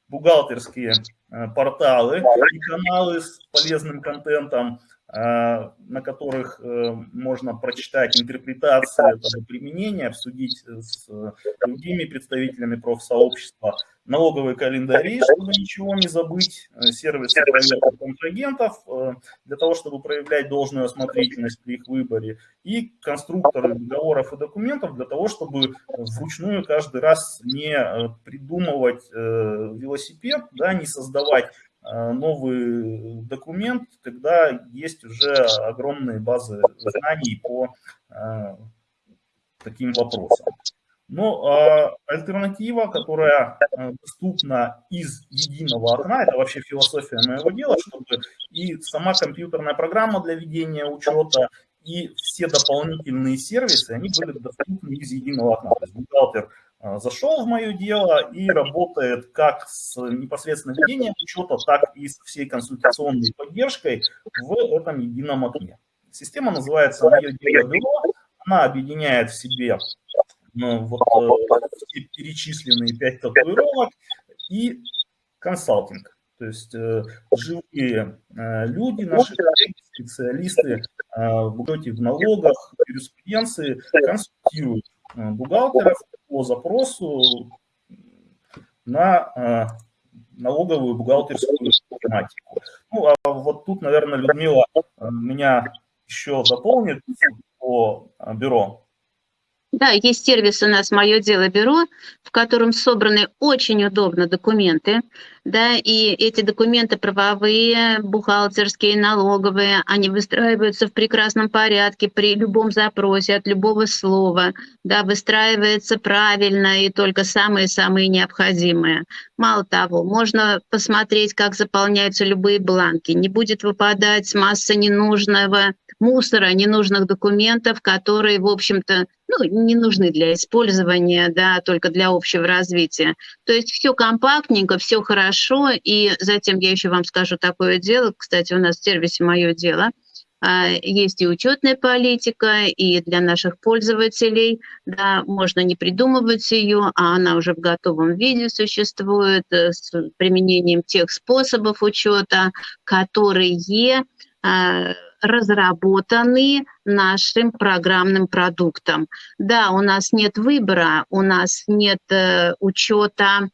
бухгалтерские порталы и каналы с полезным контентом – Э, на которых э, можно прочитать интерпретацию этого применения, обсудить с другими представителями профсообщества, налоговые календари, чтобы ничего не забыть, э, сервисы проверки контрагентов, для того, чтобы проявлять должную осмотрительность при их выборе, и конструкторы договоров и документов для того, чтобы вручную каждый раз не придумывать велосипед, да, не создавать Э, новый документ, когда есть уже огромные базы знаний по э, таким вопросам. Но а альтернатива, которая э, доступна из единого окна, это вообще философия моего дела, чтобы и сама компьютерная программа для ведения учета, и все дополнительные сервисы, они были доступны из единого окна. То есть бухгалтер зашел в мое дело и работает как с непосредственно ведением учета, так и с всей консультационной поддержкой в этом едином окне. Система называется «Мое дело бюро», она объединяет в себе ну, вот, все перечисленные пять татуировок и консалтинг. То есть э, живые э, люди, наши специалисты э, в учете в налогах, юриспруденции консультируют э, бухгалтеров по запросу на э, налоговую бухгалтерскую тематику. Ну, а вот тут, наверное, Людмила э, меня еще дополнит по э, бюро. Да, есть сервис у нас «Мое дело бюро», в котором собраны очень удобно документы, да, и эти документы правовые, бухгалтерские, налоговые, они выстраиваются в прекрасном порядке при любом запросе от любого слова, да, выстраивается правильно и только самые-самые необходимые. Мало того, можно посмотреть, как заполняются любые бланки, не будет выпадать масса ненужного мусора, ненужных документов, которые, в общем-то, ну, не нужны для использования, да, только для общего развития. То есть все компактненько, все хорошо, и затем я еще вам скажу такое дело, кстати, у нас в сервисе «Мое дело», а, есть и учетная политика, и для наших пользователей, да, можно не придумывать ее, а она уже в готовом виде существует э, с применением тех способов учета, которые а, разработаны нашим программным продуктом. Да, у нас нет выбора, у нас нет э, учета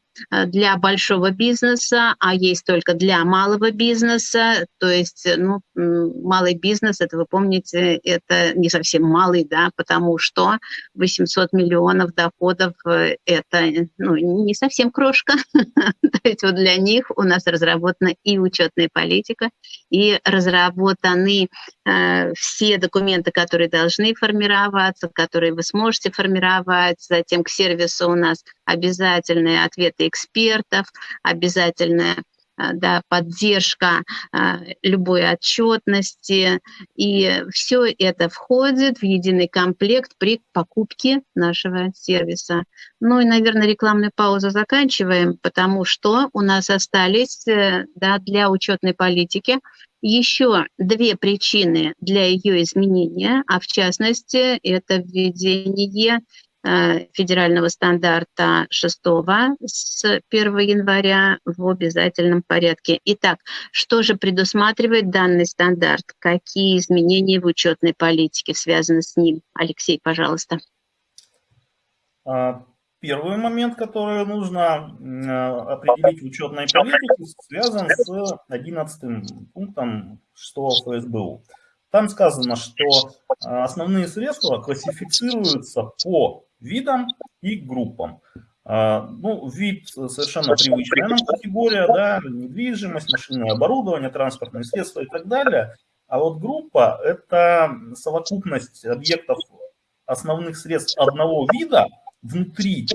для большого бизнеса, а есть только для малого бизнеса. То есть, э, ну, малый бизнес, это вы помните, это не совсем малый, да, потому что 800 миллионов доходов э, – это ну, не совсем крошка. То есть вот для них у нас разработана и учетная политика, и разработаны э, все документы, которые должны формироваться, которые вы сможете формировать. Затем к сервису у нас обязательные ответы экспертов, обязательная а, да, поддержка а, любой отчетности. И все это входит в единый комплект при покупке нашего сервиса. Ну и, наверное, рекламную паузу заканчиваем, потому что у нас остались э, да, для учетной политики еще две причины для ее изменения, а в частности это введение Э, федерального стандарта 6 с 1 января в обязательном порядке. Итак, что же предусматривает данный стандарт? Какие изменения в учетной политике связаны с ним? Алексей, пожалуйста. А, первый момент, который нужно э, определить в учетной политике, связан с 11 пунктом 6 ФСБУ. Там сказано, что э, основные средства классифицируются по видам и группам. А, ну, вид совершенно привычная нам категория, да, недвижимость, машинное оборудование, транспортные средства и так далее. А вот группа – это совокупность объектов основных средств одного вида внутри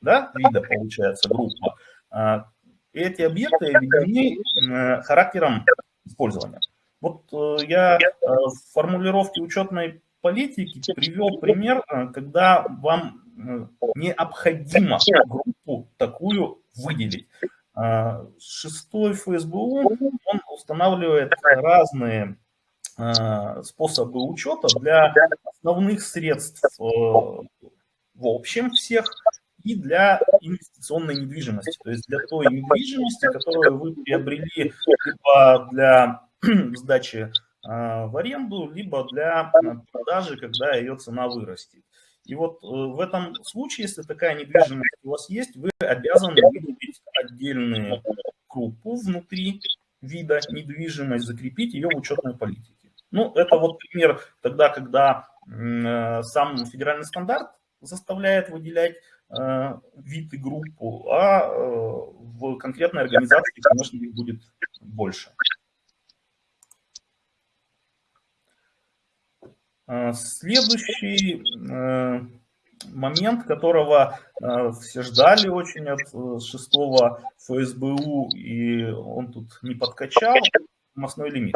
да, вида, получается, группа. А, эти объекты объединены э, характером использования. Вот э, я э, в формулировке учетной политики привел пример, э, когда вам необходимо группу такую выделить. Шестой ФСБУ, он устанавливает разные способы учета для основных средств в общем всех и для инвестиционной недвижимости. То есть для той недвижимости, которую вы приобрели либо для сдачи а, в аренду, либо для продажи, когда ее цена вырастет. И вот э, в этом случае, если такая недвижимость у вас есть, вы обязаны выделить отдельную группу внутри вида недвижимость, закрепить ее в учетной политике. Ну, это вот пример тогда, когда э, сам федеральный стандарт заставляет выделять э, вид и группу, а в конкретной организации, конечно, их будет больше. Следующий э, момент, которого э, все ждали очень от э, шестого ФСБУ, и он тут не подкачал, мостной лимит.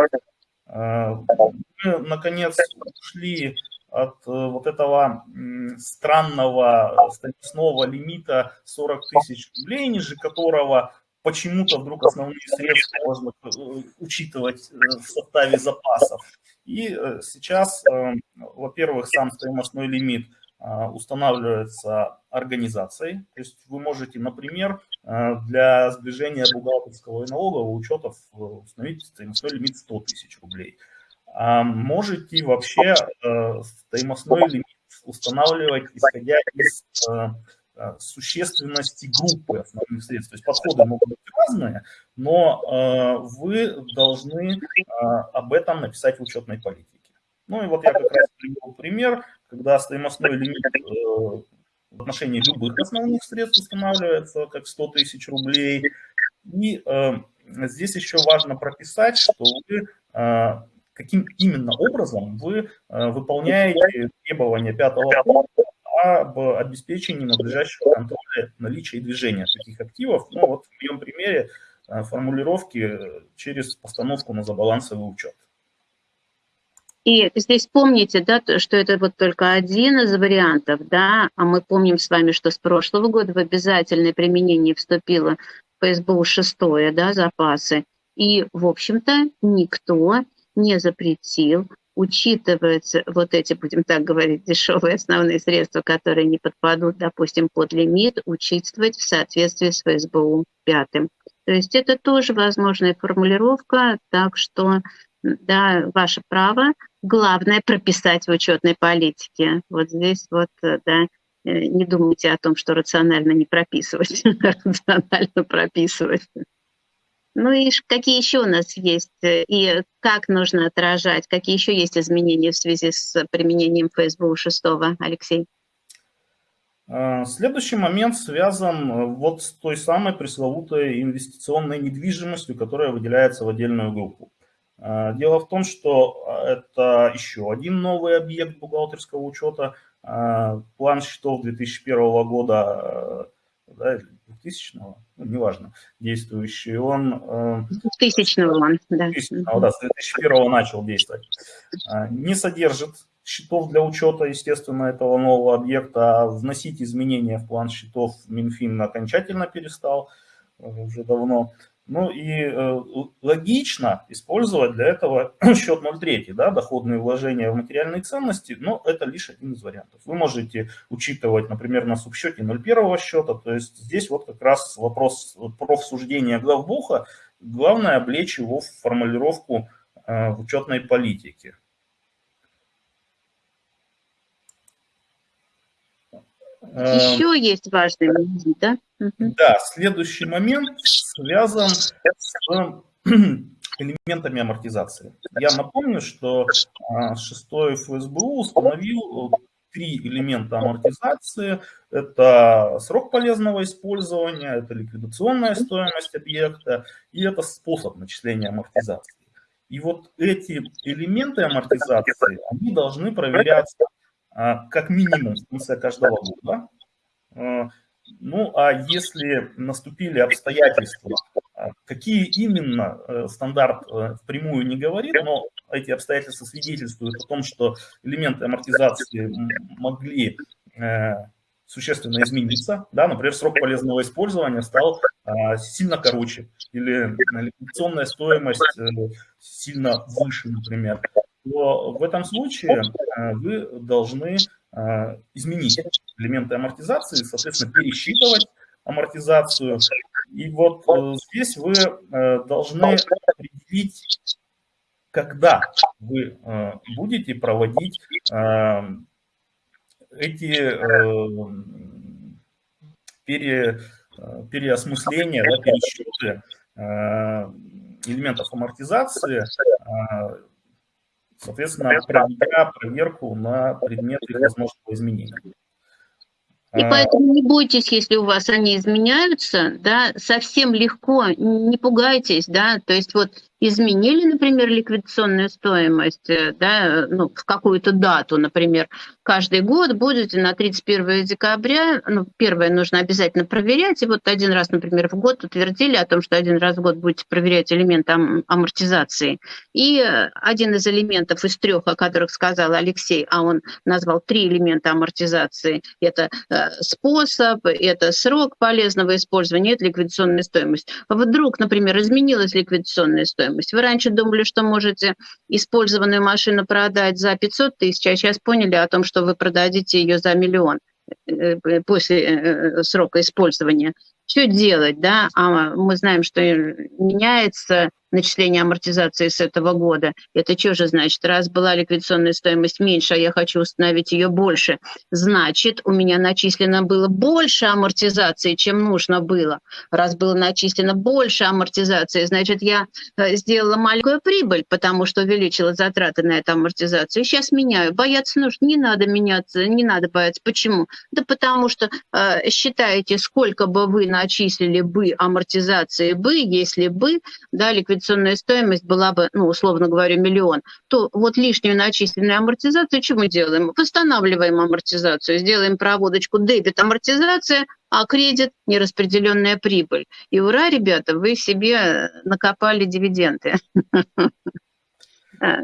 Мы, наконец, ушли от вот этого странного стоимостного лимита 40 тысяч рублей, ниже которого почему-то вдруг основные средства можно учитывать в составе запасов. И сейчас, во-первых, сам стоимостной лимит – а, устанавливается организацией. То есть вы можете, например, для сближения бухгалтерского и налогового учета установить стоимостной лимит 100 тысяч рублей. А можете вообще стоимостной лимит устанавливать, исходя из существенности группы основных средств. То есть подходы могут быть разные, но вы должны об этом написать в учетной политике. Ну и вот я как раз привел пример, когда стоимостной лимит э, в отношении любых основных средств устанавливается как 100 тысяч рублей. И э, здесь еще важно прописать, что вы э, каким именно образом вы э, выполняете требования пятого пункта об обеспечении надлежащего контроля наличия и движения таких активов. Ну вот в моем примере э, формулировки через постановку на забалансовый учет. И здесь помните, да, что это вот только один из вариантов, да, а мы помним с вами, что с прошлого года в обязательное применение вступило ФСБУ шестое, да, запасы. И, в общем-то, никто не запретил учитывать вот эти, будем так говорить, дешевые основные средства, которые не подпадут, допустим, под лимит, учитывать в соответствии с ФСБУ пятым. То есть это тоже возможная формулировка, так что да, ваше право. Главное прописать в учетной политике. Вот здесь вот, да, э, не думайте о том, что рационально не прописывать, рационально прописывать. Ну и какие еще у нас есть, э, и как нужно отражать, какие еще есть изменения в связи с применением ФСБУ 6, Алексей? А, следующий момент связан вот с той самой пресловутой инвестиционной недвижимостью, которая выделяется в отдельную группу. А, дело в том, что а, это еще один новый объект бухгалтерского учета. План счетов 2001 года, да, 2000 ну, неважно, действующий, он... 2000 он, да. 2000 да, с 2001 начал действовать. Не содержит счетов для учета, естественно, этого нового объекта, а вносить изменения в план счетов Минфин окончательно перестал уже давно. Ну и э, логично использовать для этого счет 0,3, да, доходные вложения в материальные ценности, но это лишь один из вариантов. Вы можете учитывать, например, на субсчете 0,1 счета, то есть здесь вот как раз вопрос профсуждения главбуха, главное облечь его в формулировку э, учетной политике. Еще эм, есть важный момент, да? Да, следующий момент связан с элементами амортизации. Я напомню, что а, шестой ФСБУ установил три элемента амортизации. Это срок полезного использования, это ликвидационная стоимость объекта и это способ начисления амортизации. И вот эти элементы амортизации, они должны проверяться а, как минимум в каждого года. А, ну, а если наступили обстоятельства, а, какие именно э, стандарт э, впрямую не говорит, но эти обстоятельства свидетельствуют о том, что элементы амортизации могли э, существенно измениться. Да, например, срок полезного использования стал сильно короче или ликвидационная стоимость сильно выше, например то в этом случае э, вы должны э, изменить элементы амортизации, соответственно, пересчитывать амортизацию. И вот э, здесь вы должны определить, когда вы будете проводить эти пере, переосмысления, да, пересчеты элементов амортизации соответственно, проведя проверку на предмет их возможного изменения. И а, поэтому не бойтесь, если у вас они изменяются, да, совсем легко, не пугайтесь, да, то есть вот изменили, например, ликвидационную стоимость э, да, ну, в какую-то дату, например, каждый год будете на 31 декабря, ну, первое нужно обязательно проверять, и вот один раз, например, в год утвердили о том, что один раз в год будете проверять элемент ам амортизации. И один из элементов из трех, о которых сказал Алексей, а он назвал три элемента амортизации, это э, способ, это срок полезного использования, это ликвидационная стоимость. Вдруг, например, изменилась ликвидационная стоимость. Вы раньше думали, что можете использованную машину продать за 500 тысяч, а сейчас поняли о том, что вы продадите ее за миллион э, э, после срока использования. Что делать, да? А мы знаем, что меняется начисления амортизации с этого года. Это что же значит? Раз была ликвидационная стоимость меньше, а я хочу установить ее больше, значит, у меня начислено было больше амортизации, чем нужно было. Раз было начислено больше амортизации, значит, я э, сделала маленькую прибыль, потому что увеличила затраты на эту амортизацию. Сейчас меняю. Бояться нужно. Не надо меняться, не надо бояться. Почему? Да потому что э, считаете, сколько бы вы начислили бы амортизации бы, если бы, да, ликвидационная инвестиционная стоимость была бы, ну, условно говоря, миллион, то вот лишнюю начисленную амортизацию что мы делаем? Восстанавливаем амортизацию, сделаем проводочку дебет амортизация, а кредит – нераспределенная прибыль. И ура, ребята, вы себе накопали дивиденды.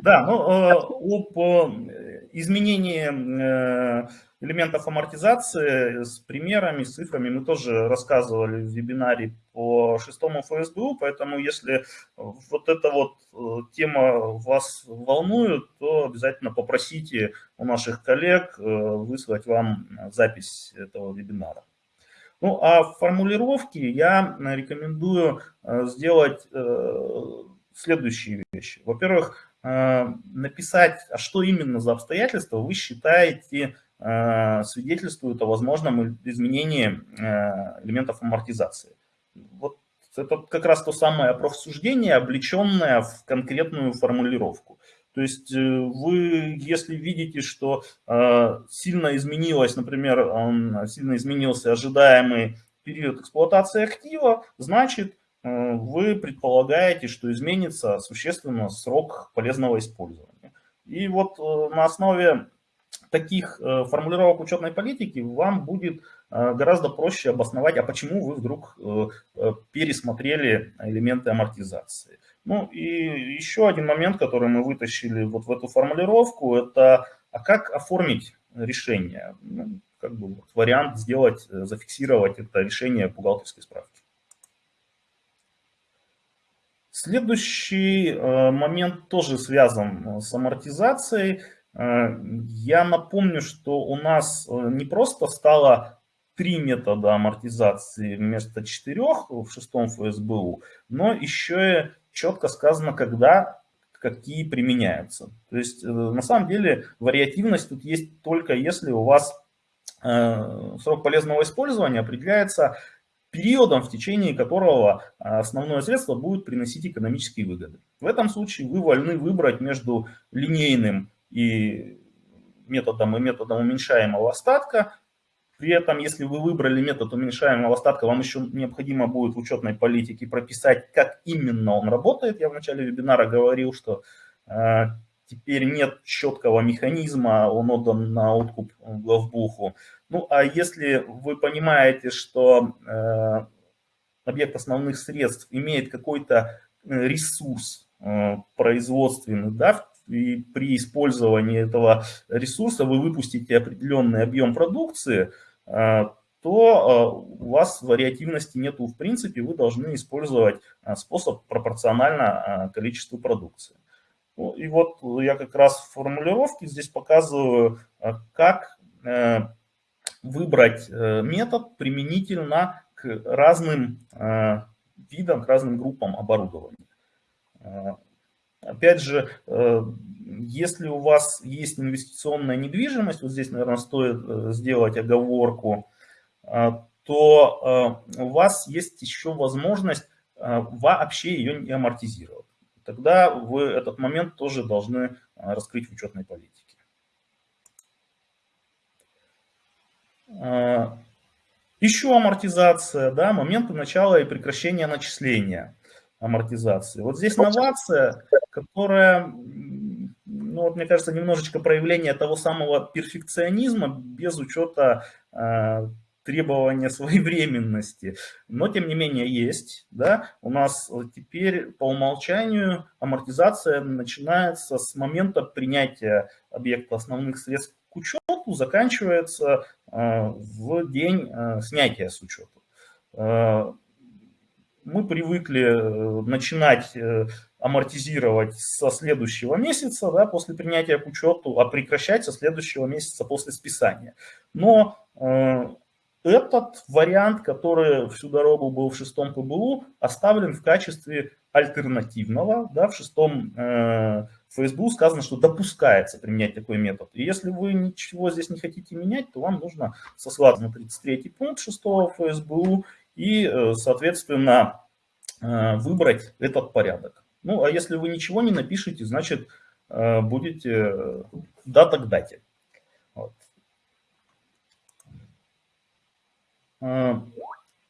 Да, ну, э, об э, изменении э, элементов амортизации с примерами, с цифрами мы тоже рассказывали в вебинаре по шестому ФСБУ, поэтому если вот эта вот э, тема вас волнует, то обязательно попросите у наших коллег э, выслать вам запись этого вебинара. Ну а в формулировке я рекомендую э, сделать следующие вещи. Во-первых, написать, а что именно за обстоятельства вы считаете Э, свидетельствуют о возможном изменении э, элементов амортизации. Вот это как раз то самое профсуждение, облеченное в конкретную формулировку. То есть э, вы, если видите, что сильно изменилось, например, сильно изменился ожидаемый период эксплуатации актива, значит, вы предполагаете, что изменится существенно срок полезного использования. И вот на основе таких э, формулировок учетной политики вам будет э, гораздо проще обосновать, а почему вы вдруг э, пересмотрели элементы амортизации. Ну и еще один момент, который мы вытащили вот в эту формулировку, это а как оформить решение, ну, как бы вот вариант сделать, зафиксировать это решение бухгалтерской справки. Следующий момент тоже связан с амортизацией – я напомню, что у нас э, не просто стало три метода амортизации вместо четырех в шестом ФСБУ, но еще и четко сказано, когда какие применяются. То есть э, на самом деле вариативность тут есть только если у вас срок полезного использования определяется периодом, в течение которого основное средство будет приносить экономические выгоды. В этом случае вы вольны выбрать между линейным и методом и методом уменьшаемого остатка. При этом, если вы выбрали метод уменьшаемого остатка, вам еще необходимо будет в учетной политике прописать, как именно он работает. Я в начале вебинара говорил, что э, теперь нет четкого механизма, он отдан на откуп главбуху. Ну, а если вы понимаете, что э, объект основных средств имеет какой-то э, ресурс э, производственный, да, и при использовании этого ресурса вы выпустите определенный объем продукции, а, то а, у вас вариативности нету в принципе, вы должны использовать а, способ пропорционально количеству продукции. Ну, и вот я как раз в формулировке здесь показываю, как э, выбрать э, метод применительно к разным видам, к разным группам оборудования. Опять же, э, если у вас есть инвестиционная недвижимость, вот здесь, наверное, стоит э, сделать оговорку, э, то у вас есть еще возможность вообще ее не амортизировать. Тогда вы этот момент тоже должны раскрыть в учетной политике. Еще амортизация, да, моменты начала и прекращения начисления. Амортизации. Вот здесь новация, которая, ну, вот, мне кажется, немножечко проявление того самого перфекционизма без учета э, требования своевременности. Но, тем не менее, есть. Да? У нас теперь по умолчанию амортизация начинается с момента принятия объекта основных средств к учету, заканчивается э, в день э, снятия с учета. Мы привыкли э, начинать э, амортизировать со следующего месяца, да, после принятия к учету, а прекращать со следующего месяца после списания. Но э, этот вариант, который всю дорогу был в шестом ПБУ, оставлен в качестве альтернативного. Да, в шестом ФСБУ сказано, что допускается применять такой метод. И если вы ничего здесь не хотите менять, то вам нужно сослаться на 33 пункт шестого ФСБУ и, э, соответственно, э, выбрать этот порядок. Ну, а если вы ничего не напишете, значит, э, будете дата к дате. Вот.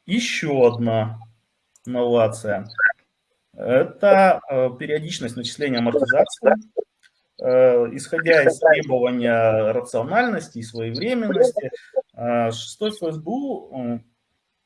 Еще одна новация. Это периодичность начисления амортизации. Исходя из требования рациональности и своевременности, 6 ФСБУ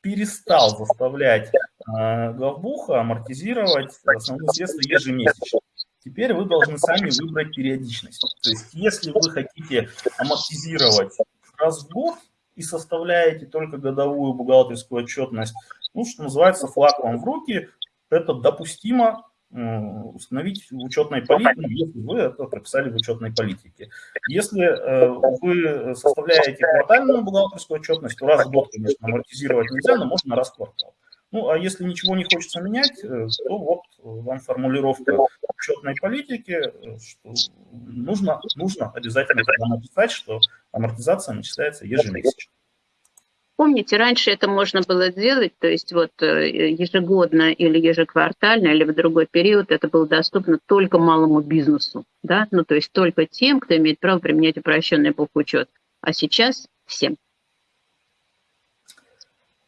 перестал заставлять э, главбуха амортизировать основные средства ежемесячно. Теперь вы должны сами выбрать периодичность. То есть если вы хотите амортизировать раз в год и составляете только годовую бухгалтерскую отчетность, ну, что называется, флаг вам в руки, это допустимо установить в учетной политике, если вы это прописали в учетной политике. Если э, вы составляете квартальную бухгалтерскую отчетность, то раз в год, конечно, амортизировать нельзя, но можно раз в квартал. Ну, а если ничего не хочется менять, э, то вот вам формулировка учетной политики, э, что нужно, нужно обязательно написать, что амортизация начисляется ежемесячно. Помните, раньше это можно было сделать, то есть вот э, ежегодно или ежеквартально, или в другой период это было доступно только малому бизнесу, да, ну то есть только тем, кто имеет право применять упрощенный бухучет, а сейчас всем.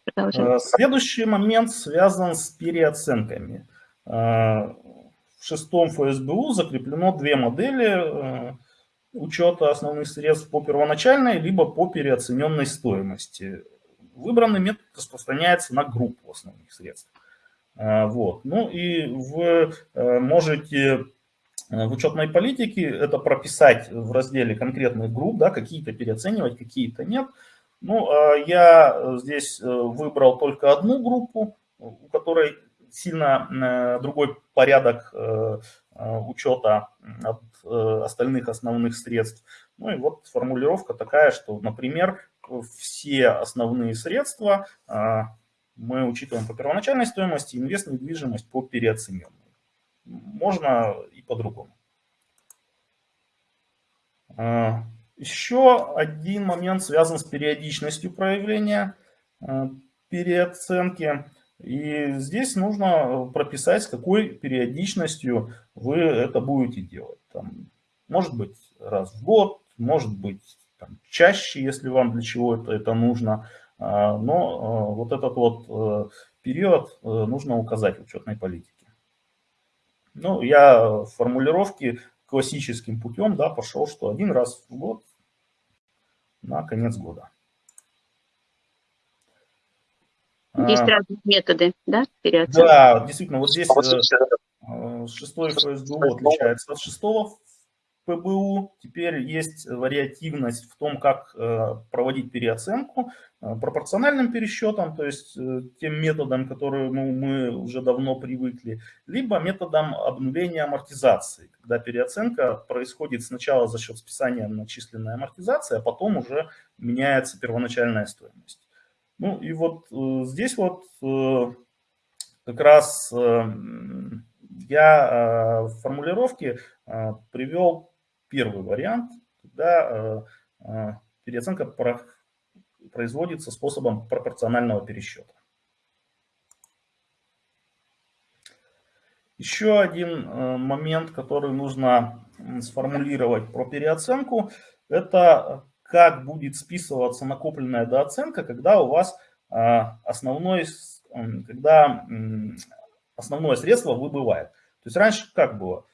Продолжаем. Э, следующий момент связан с переоценками. Э, в шестом ФСБУ закреплено две модели учета основных средств по первоначальной, либо по переоцененной стоимости выбранный метод распространяется на группу основных средств. А, вот. Ну и вы э, можете э, в учетной политике это прописать в разделе конкретных групп, да, какие-то переоценивать, какие-то нет. Ну, а я здесь э, выбрал только одну группу, у которой сильно другой порядок учета от остальных основных средств. Ну и вот формулировка такая, что, например, все основные средства а, мы учитываем по первоначальной стоимости, инвест недвижимость по переоцененной. Можно и по-другому. А, еще один момент связан с периодичностью проявления а, переоценки. И здесь нужно прописать, с какой периодичностью вы это будете делать. Там, может быть раз в год, может быть там, чаще, если вам для чего-то это нужно. А, но а, вот этот вот э, период э, нужно указать в учетной политике. Ну, я в формулировке классическим путем да, пошел, что один раз в год на конец года. Есть а, разные методы, да, переоценки? Да, действительно, вот здесь э, шестой ФСБУ отличается от шестого ПБУ. Теперь есть вариативность в том, как э, проводить переоценку э, пропорциональным пересчетом, то есть э, тем методом, который ну, мы уже давно привыкли, либо методом обнуления амортизации, когда переоценка происходит сначала за счет списания начисленной амортизации, а потом уже меняется первоначальная стоимость. Ну и вот здесь вот как раз я в формулировке привел первый вариант, когда э, э, переоценка производится способом пропорционального пересчета. Еще один э, момент, который нужно сформулировать про переоценку, это как будет списываться накопленная дооценка, когда у вас основной, когда основное средство выбывает. То есть раньше как было?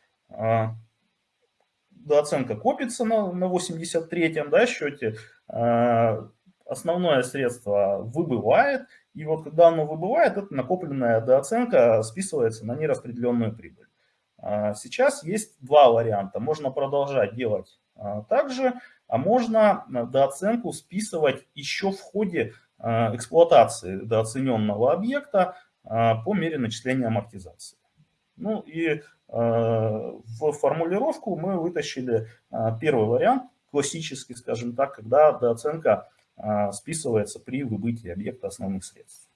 А, дооценка копится на, на 83-м да, счете, а, основное средство выбывает, и вот когда оно выбывает, эта накопленная дооценка списывается на нераспределенную прибыль. А, сейчас есть два варианта. Можно продолжать делать так же, а можно дооценку списывать еще в ходе эксплуатации дооцененного объекта по мере начисления амортизации. Ну и в формулировку мы вытащили э, первый вариант, классический, скажем так, когда дооценка э, списывается при выбытии объекта основных средств.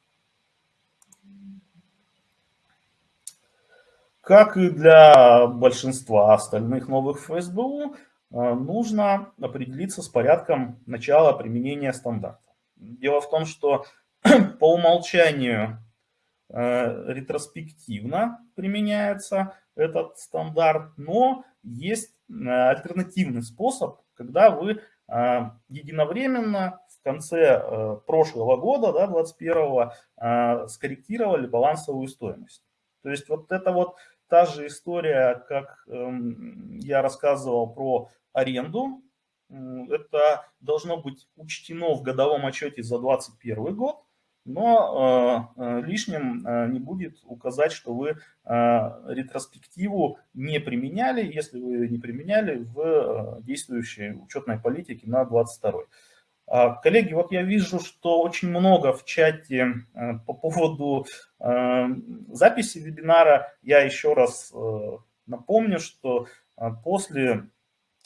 Как и для большинства остальных новых ФСБУ, нужно определиться с порядком начала применения стандарта. Дело в том, что по умолчанию Э, ретроспективно применяется этот стандарт, но есть э, альтернативный способ, когда вы э, единовременно в конце прошлого года, да, 21 скорректировали балансовую стоимость. То есть вот это вот та же история, как эм, я рассказывал про аренду, это должно быть учтено в годовом отчете за 2021 год, но э, э, лишним э, не будет указать, что вы ретроспективу не применяли, если вы не применяли в действующей учетной политике на 22 а, Коллеги, вот я вижу, что очень много в чате по поводу записи вебинара. Я еще раз напомню, что после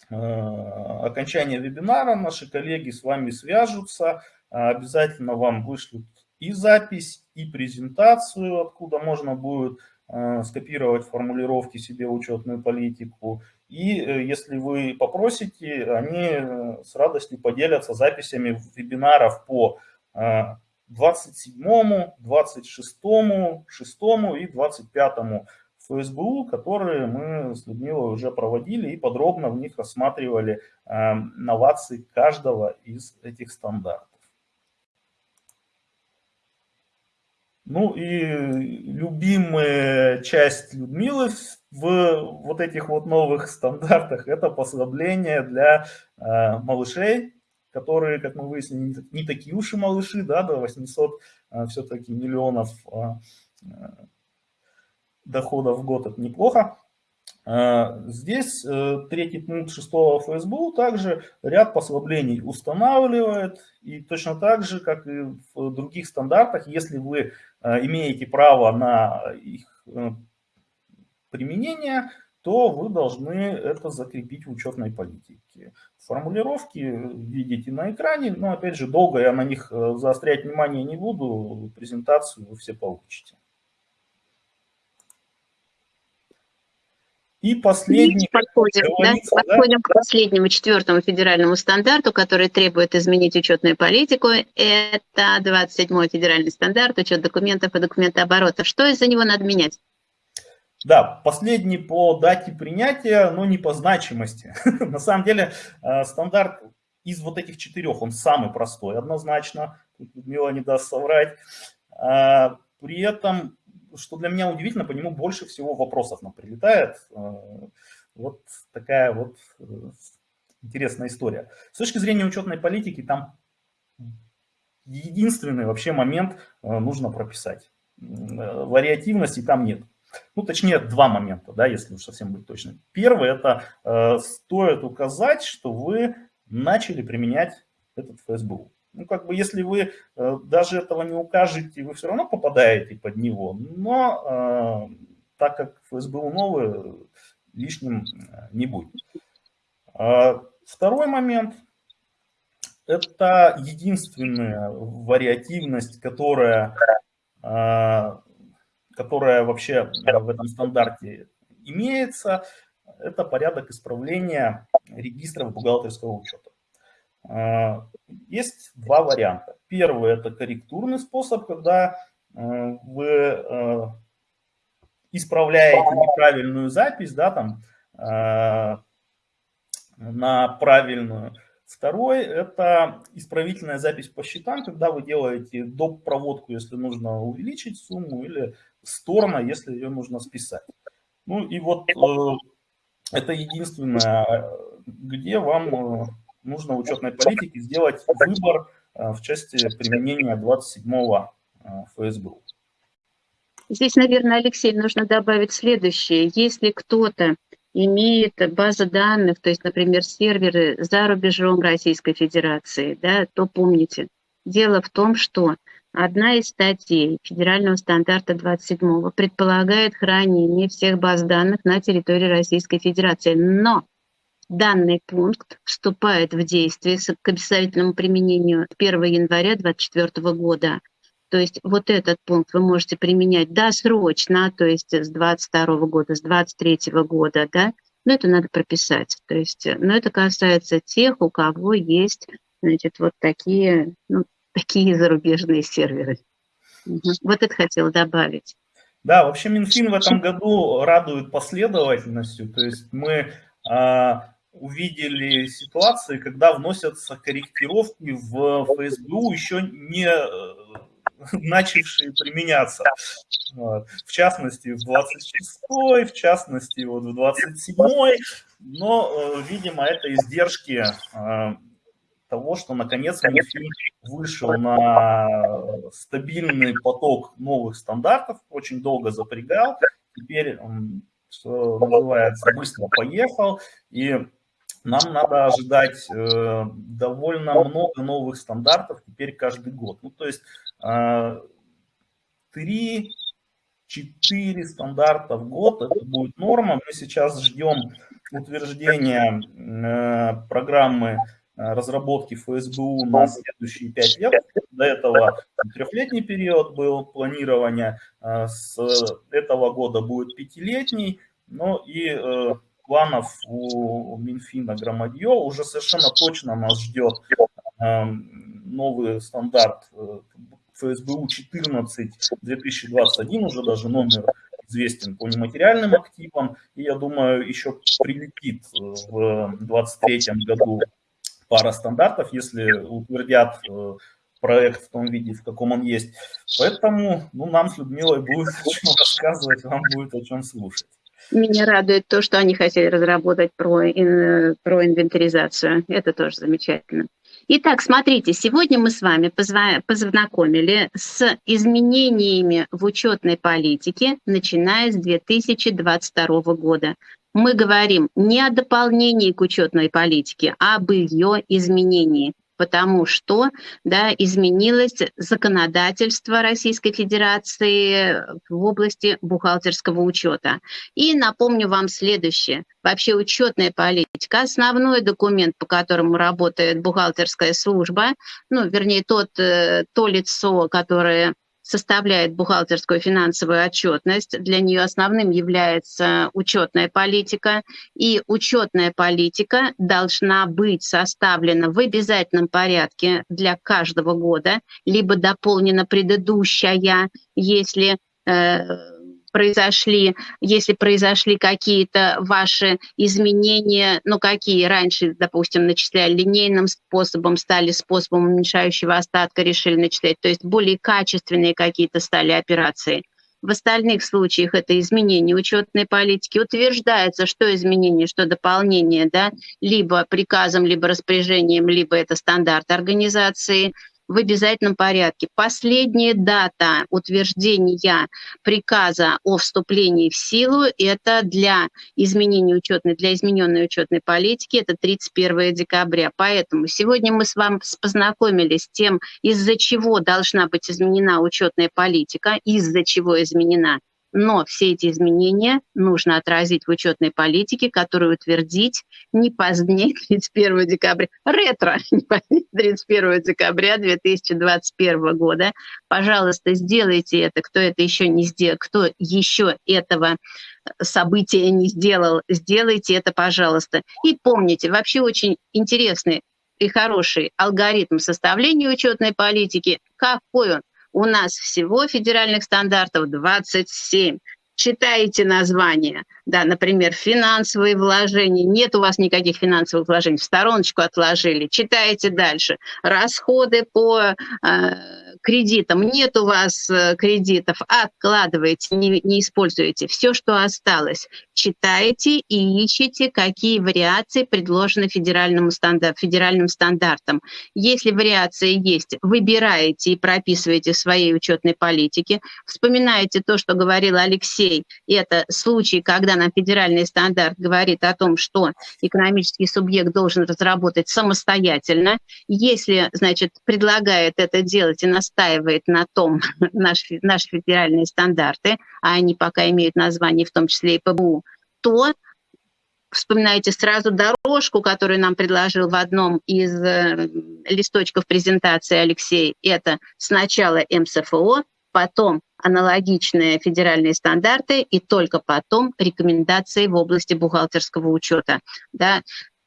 окончания вебинара наши коллеги с вами свяжутся, обязательно вам вышлют и запись, и презентацию, откуда можно будет э, скопировать формулировки себе учетную политику. И э, если вы попросите, они э, с радостью поделятся записями вебинаров по 27, 26, 6 и 25 ФСБУ, которые мы с Людмилой уже проводили и подробно в них рассматривали новации каждого из этих стандартов. Ну и любимая часть Людмилы в вот этих вот новых стандартах – это послабление для э, малышей, которые, как мы выяснили, не такие уж и малыши, да, до 800 э, все-таки миллионов э, доходов в год – это неплохо. А, здесь э, третий пункт шестого ФСБУ также ряд послаблений устанавливает. И точно так же, как и в других стандартах, если вы э, имеете право на их э, применение, то вы должны это закрепить в учетной политике. Формулировки видите на экране, но опять же долго я на них заострять внимание не буду, презентацию вы все получите. И последний... Подходим, да? Подходим к последнему, четвертому федеральному стандарту, который требует изменить учетную политику. Это 27-й федеральный стандарт, учет документов и документооборота. Что из-за него надо менять? Да, последний по дате принятия, но не по значимости. На самом деле э, стандарт из вот этих четырех, он самый простой однозначно. Тут Людмила не даст соврать. А, при этом что для меня удивительно, по нему больше всего вопросов нам прилетает. Э, вот такая вот э, интересная история. С точки зрения учетной политики, там единственный вообще момент э, нужно прописать. Вариативности там нет. Ну, точнее, два момента, да, если уж совсем быть точным. Первый – это стоит указать, что вы начали применять этот ФСБУ. Ну, как бы, если вы э, даже этого не укажете, вы все равно попадаете под него. Но э, так как ФСБУ новый, лишним э, не будет. А второй момент – это единственная вариативность, которая, которая вообще в этом стандарте имеется. Это порядок исправления регистров бухгалтерского учета. А, есть два варианта. Первый – это корректурный способ, когда э, вы э, исправляете неправильную запись да, там, э, на правильную. Второй – это исправительная запись по счетам, когда вы делаете доп. проводку, если нужно увеличить сумму, или сторона, если ее нужно списать. Ну и вот это единственное, где вам нужно в учетной политике сделать выбор э, в части применения 27-го ФСБУ. Здесь, наверное, Алексей, нужно добавить следующее. Если кто-то имеет базы данных, то есть, например, серверы за рубежом Российской Федерации, да, то помните, дело в том, что одна из статей федерального стандарта 27 предполагает хранение всех баз данных на территории Российской Федерации. Но данный пункт вступает в действие к обязательному применению 1 января 2024 года. То есть вот этот пункт вы можете применять досрочно, то есть с 22 года, с 23 года, да, но это надо прописать. То есть, но это касается тех, у кого есть, значит, вот такие, ну, такие зарубежные серверы. Вот это хотела добавить. Да, вообще Минфин в этом году радует последовательностью. То есть мы а, увидели ситуации, когда вносятся корректировки в ФСБУ еще не начавшие применяться. В частности, в 26-й, в частности, вот в 27-й. Но, э, видимо, это издержки э, того, что наконец Минфин вышел на стабильный поток новых стандартов, очень долго запрягал, теперь что называется, быстро поехал, и нам надо ожидать э, довольно много новых стандартов теперь каждый год. Ну, то есть э, 3-4 стандарта в год, это будет норма. Мы сейчас ждем утверждения э, программы э, разработки ФСБУ на следующие 5 лет. До этого трехлетний период был планирования, э, с этого года будет пятилетний. Ну и э, планов у Минфина громадье. Уже совершенно точно нас ждет эм, новый стандарт э, ФСБУ 14 2021, уже даже номер известен по нематериальным активам. И я думаю, еще прилетит э, в 2023 году пара стандартов, если утвердят э, проект в том виде, в каком он есть. Поэтому ну, нам с Людмилой будет о чем рассказывать, вам будет о чем слушать. Меня радует то, что они хотели разработать про, ин, про инвентаризацию. Это тоже замечательно. Итак, смотрите, сегодня мы с вами познакомили с изменениями в учетной политике, начиная с 2022 года. Мы говорим не о дополнении к учетной политике, а об ее изменении потому что да, изменилось законодательство Российской Федерации в области бухгалтерского учета. И напомню вам следующее. Вообще учетная политика, основной документ, по которому работает бухгалтерская служба, ну, вернее, тот, э, то лицо, которое составляет бухгалтерскую финансовую отчетность. Для нее основным является учетная политика. И учетная политика должна быть составлена в обязательном порядке для каждого года, либо дополнена предыдущая, если э, произошли, если произошли какие-то ваши изменения, ну какие раньше, допустим, начисляли линейным способом, стали способом уменьшающего остатка, решили начислять, то есть более качественные какие-то стали операции. В остальных случаях это изменение учетной политики. Утверждается, что изменение, что дополнение, да, либо приказом, либо распоряжением, либо это стандарт организации – в обязательном порядке. Последняя дата утверждения приказа о вступлении в силу – это для изменения учетной, для измененной учетной политики, это 31 декабря. Поэтому сегодня мы с вами познакомились с тем, из-за чего должна быть изменена учетная политика, из-за чего изменена но все эти изменения нужно отразить в учетной политике, которую утвердить не позднее 31 декабря, ретро, не позднее 31 декабря 2021 года. Пожалуйста, сделайте это, кто это еще не сделал, кто еще этого события не сделал, сделайте это, пожалуйста. И помните, вообще очень интересный и хороший алгоритм составления учетной политики. Какой он? У нас всего федеральных стандартов 27. читаете название, да, например, финансовые вложения, нет у вас никаких финансовых вложений, в стороночку отложили, читаете дальше, расходы по э, кредитам, нет у вас э, кредитов, откладываете, не, не используете, все, что осталось, читаете и ищете, какие вариации предложены федеральному стандарт, федеральным стандартам. Если вариации есть, выбираете и прописываете в своей учетной политике, вспоминаете то, что говорил Алексей. Это случай, когда нам федеральный стандарт говорит о том, что экономический субъект должен разработать самостоятельно. Если, значит, предлагает это делать и настаивает на том наши, наши федеральные стандарты, а они пока имеют название в том числе и ПБУ, то вспоминаете сразу дорожку, которую нам предложил в одном из э, листочков презентации Алексей. Это сначала МСФО, потом аналогичные федеральные стандарты и только потом рекомендации в области бухгалтерского учета. Да.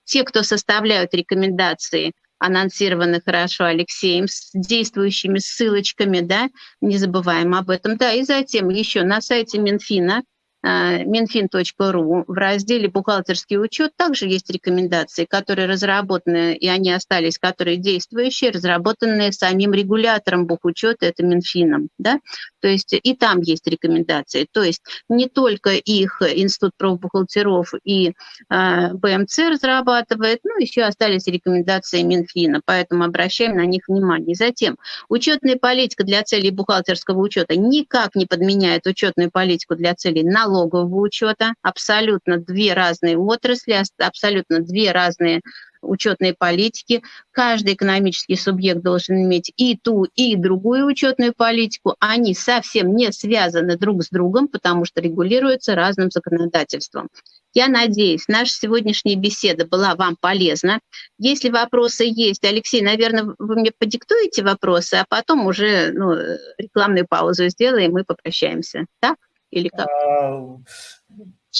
Те, кто составляют рекомендации, анонсированы хорошо Алексеем с действующими ссылочками, да, не забываем об этом. Да, и затем еще на сайте Минфина minfin.ru в разделе «Бухгалтерский учет» также есть рекомендации, которые разработаны, и они остались, которые действующие, разработанные самим регулятором бухучета, это Минфином. Да? То есть и там есть рекомендации. То есть не только их Институт профбухгалтеров и э, БМЦ разрабатывает, но еще остались рекомендации Минфина, поэтому обращаем на них внимание. Затем учетная политика для целей бухгалтерского учета никак не подменяет учетную политику для целей налогового налогового учета, абсолютно две разные отрасли, абсолютно две разные учетные политики. Каждый экономический субъект должен иметь и ту, и другую учетную политику. Они совсем не связаны друг с другом, потому что регулируются разным законодательством. Я надеюсь, наша сегодняшняя беседа была вам полезна. Если вопросы есть, Алексей, наверное, вы мне подиктуете вопросы, а потом уже ну, рекламную паузу сделаем и попрощаемся. Так? Или как? А,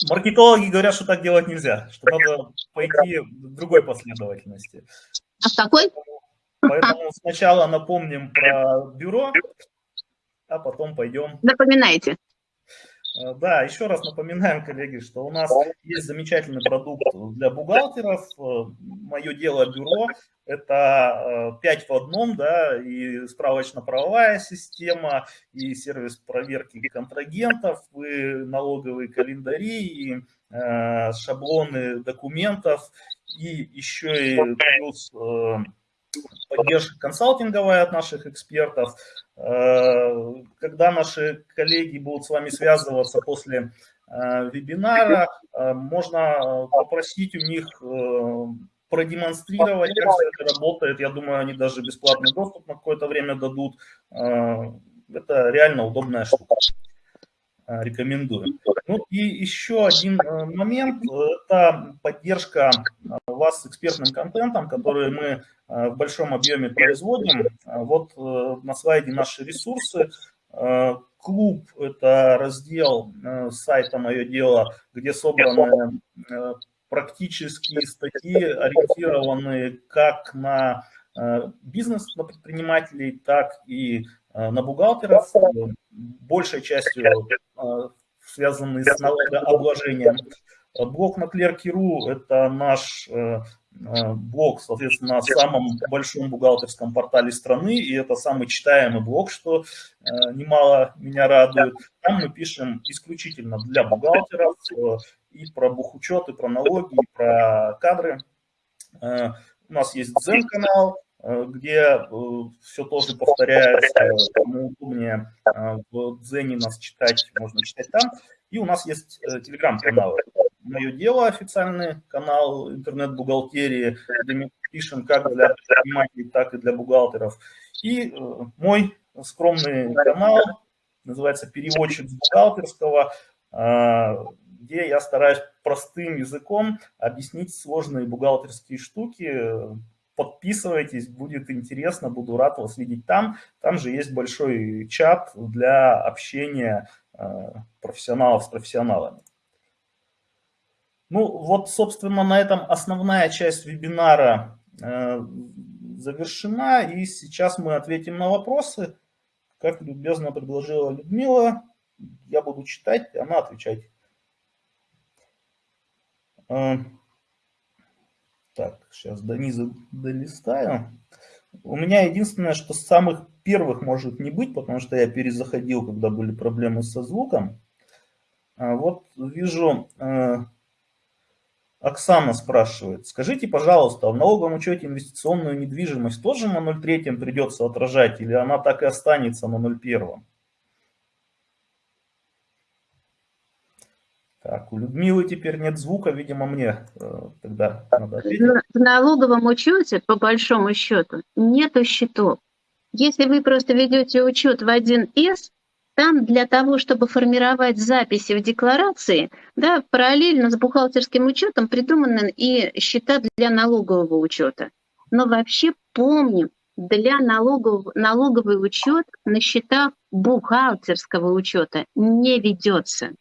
маркетологи говорят, что так делать нельзя, что надо пойти в другой последовательности. А в какой? Поэтому сначала напомним про бюро, а потом пойдем... Напоминайте. Э, да, еще раз напоминаем, коллеги, что у нас есть замечательный продукт для бухгалтеров. Э, Мое дело бюро – это 5 э, в одном, да, и справочно-правовая система, и сервис проверки контрагентов, и налоговые календари, и шаблоны документов, и еще и плюс поддержка консалтинговая от наших экспертов. Э, когда наши коллеги будут с вами связываться после э, вебинара, э, можно попросить у них продемонстрировать, как это работает. Я думаю, они даже бесплатный доступ на какое-то время дадут. Это реально удобная штука. Рекомендую. Ну и еще один момент – это поддержка вас с экспертным контентом, который мы Э, в большом объеме производим. Э, вот э, на слайде наши ресурсы. Клуб – это раздел сайта «Мое дело», где собраны практические статьи, ориентированные как на бизнес, на предпринимателей, так и на бухгалтеров, большей частью связанные с налогообложением. Блог на Клерки.ру – это наш Э, блог, соответственно, на самом большом бухгалтерском портале страны, и это самый читаемый блог, что э, немало меня радует. Там мы пишем исключительно для бухгалтеров э, и про бухучет, и про налоги, и про кадры. У нас есть Zen-канал, где все тоже повторяется, кому удобнее в Дзене нас читать, можно читать там. И у нас есть телеграм-каналы. «Мое дело» официальный канал интернет-бухгалтерии, где мы пишем как для предпринимателей, так и для бухгалтеров. И э, мой скромный канал, называется «Переводчик с бухгалтерского», э, где я стараюсь простым языком объяснить сложные бухгалтерские штуки. Подписывайтесь, будет интересно, буду рад вас видеть там. Там же есть большой чат для общения э, профессионалов с профессионалами. Ну, вот, собственно, на этом основная часть вебинара э, завершена. И сейчас мы ответим на вопросы. Как любезно предложила Людмила, я буду читать, она отвечать. Так, сейчас до низа долистаю. У меня единственное, что самых первых может не быть, потому что я перезаходил, когда были проблемы со звуком. А вот вижу, э, Оксана спрашивает, скажите, пожалуйста, в налоговом учете инвестиционную недвижимость тоже на 0,3 придется отражать или она так и останется на 0,1? Так, у Людмилы теперь нет звука, видимо, мне э, тогда надо ответить. В налоговом учете, по большому счету, нету счетов. Если вы просто ведете учет в 1С, там для того, чтобы формировать записи в декларации, да, параллельно с бухгалтерским учетом придуманы и счета для налогового учета. Но вообще помним, для налогового, налоговый учет на счетах бухгалтерского учета не ведется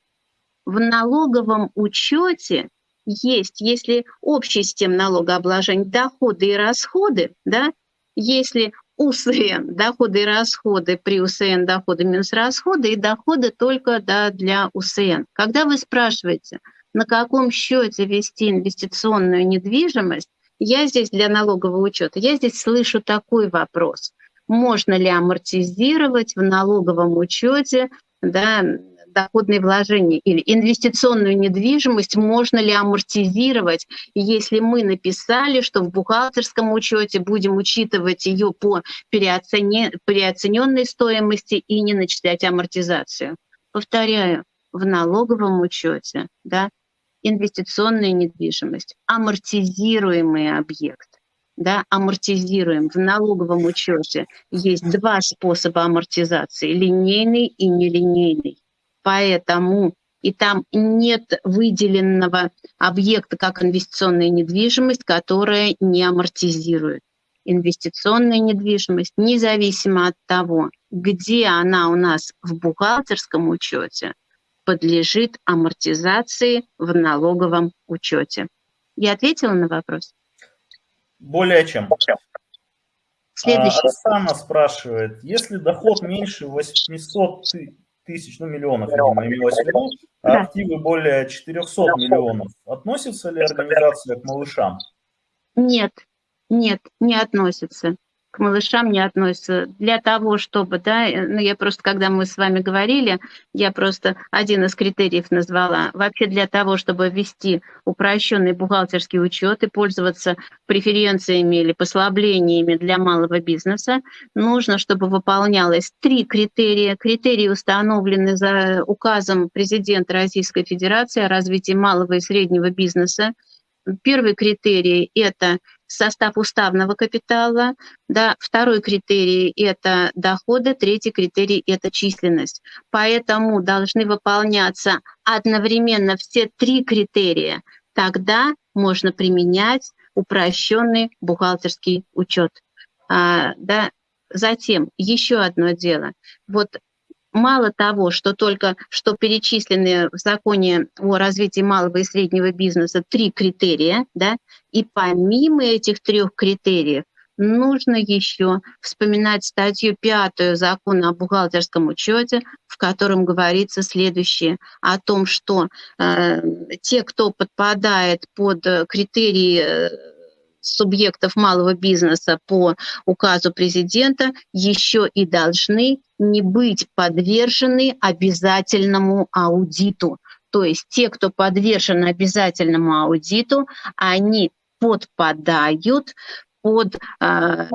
в налоговом учете есть, если общий систем налогообложения, доходы и расходы, да, если УСН, доходы и расходы, при УСН доходы минус расходы и доходы только да, для УСН. Когда вы спрашиваете, на каком счете вести инвестиционную недвижимость, я здесь для налогового учета, я здесь слышу такой вопрос. Можно ли амортизировать в налоговом учете да, доходные вложения или инвестиционную недвижимость можно ли амортизировать, если мы написали, что в бухгалтерском учете будем учитывать ее по переоцене, переоцененной стоимости и не начислять амортизацию. Повторяю, в налоговом учете да, инвестиционная недвижимость, амортизируемый объект да, амортизируем. В налоговом учете есть два способа амортизации, линейный и нелинейный поэтому и там нет выделенного объекта как инвестиционная недвижимость, которая не амортизирует. Инвестиционная недвижимость, независимо от того, где она у нас в бухгалтерском учете, подлежит амортизации в налоговом учете. Я ответила на вопрос? Более чем. Следующий. А, Оксана спрашивает, если доход меньше 800 тысяч, ну миллионов, видимо, имелось в виду, а активы более 400 миллионов. Относится ли организация к малышам? Нет, нет, не относится к малышам не относятся. Для того, чтобы, да, э, ну я просто, когда мы с вами говорили, я просто один из критериев назвала. Вообще для того, чтобы ввести упрощенный бухгалтерский учет и пользоваться преференциями или послаблениями для малого бизнеса, нужно, чтобы выполнялось три критерия. Критерии установлены за указом президента Российской Федерации о развитии малого и среднего бизнеса. Первый критерий – это состав уставного капитала, да, второй критерий – это доходы, третий критерий – это численность. Поэтому должны выполняться одновременно все три критерия. Тогда можно применять упрощенный бухгалтерский учет. А, да. Затем еще одно дело. Вот мало того, что только что перечислены в законе о развитии малого и среднего бизнеса три критерия, да, и помимо этих трех критериев нужно еще вспоминать статью пятую закона о бухгалтерском учете, в котором говорится следующее о том, что э, те, кто подпадает под критерии э, субъектов малого бизнеса по указу президента еще и должны не быть подвержены обязательному аудиту. То есть те, кто подвержен обязательному аудиту, они подпадают под э,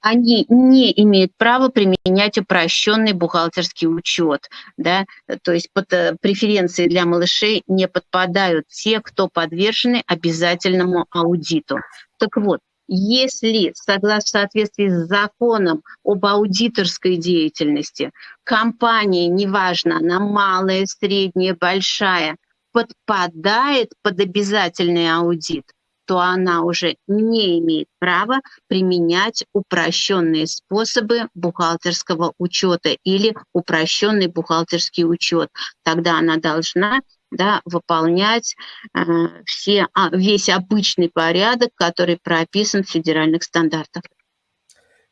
они не имеют права применять упрощенный бухгалтерский учет. Да? То есть под э, преференции для малышей не подпадают те, кто подвержены обязательному аудиту. Так вот, если согласно соответствии с законом об аудиторской деятельности компания, неважно, она малая, средняя, большая, подпадает под обязательный аудит, то она уже не имеет права применять упрощенные способы бухгалтерского учета или упрощенный бухгалтерский учет. Тогда она должна да, выполнять э, все, а, весь обычный порядок, который прописан в федеральных стандартах.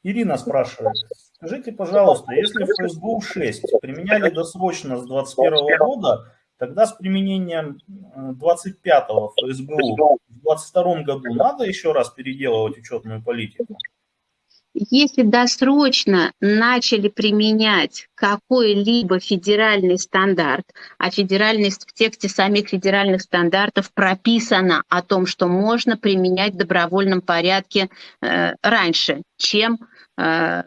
Ирина спрашивает, Скажите, пожалуйста, если ФСБУ-6 применяли досрочно с 2021 года, тогда с применением 25-го ФСБУ в 2022 году надо еще раз переделывать учетную политику? если досрочно начали применять какой-либо федеральный стандарт, а федеральный, в тексте самих федеральных стандартов прописано о том, что можно применять в добровольном порядке э, раньше, чем э,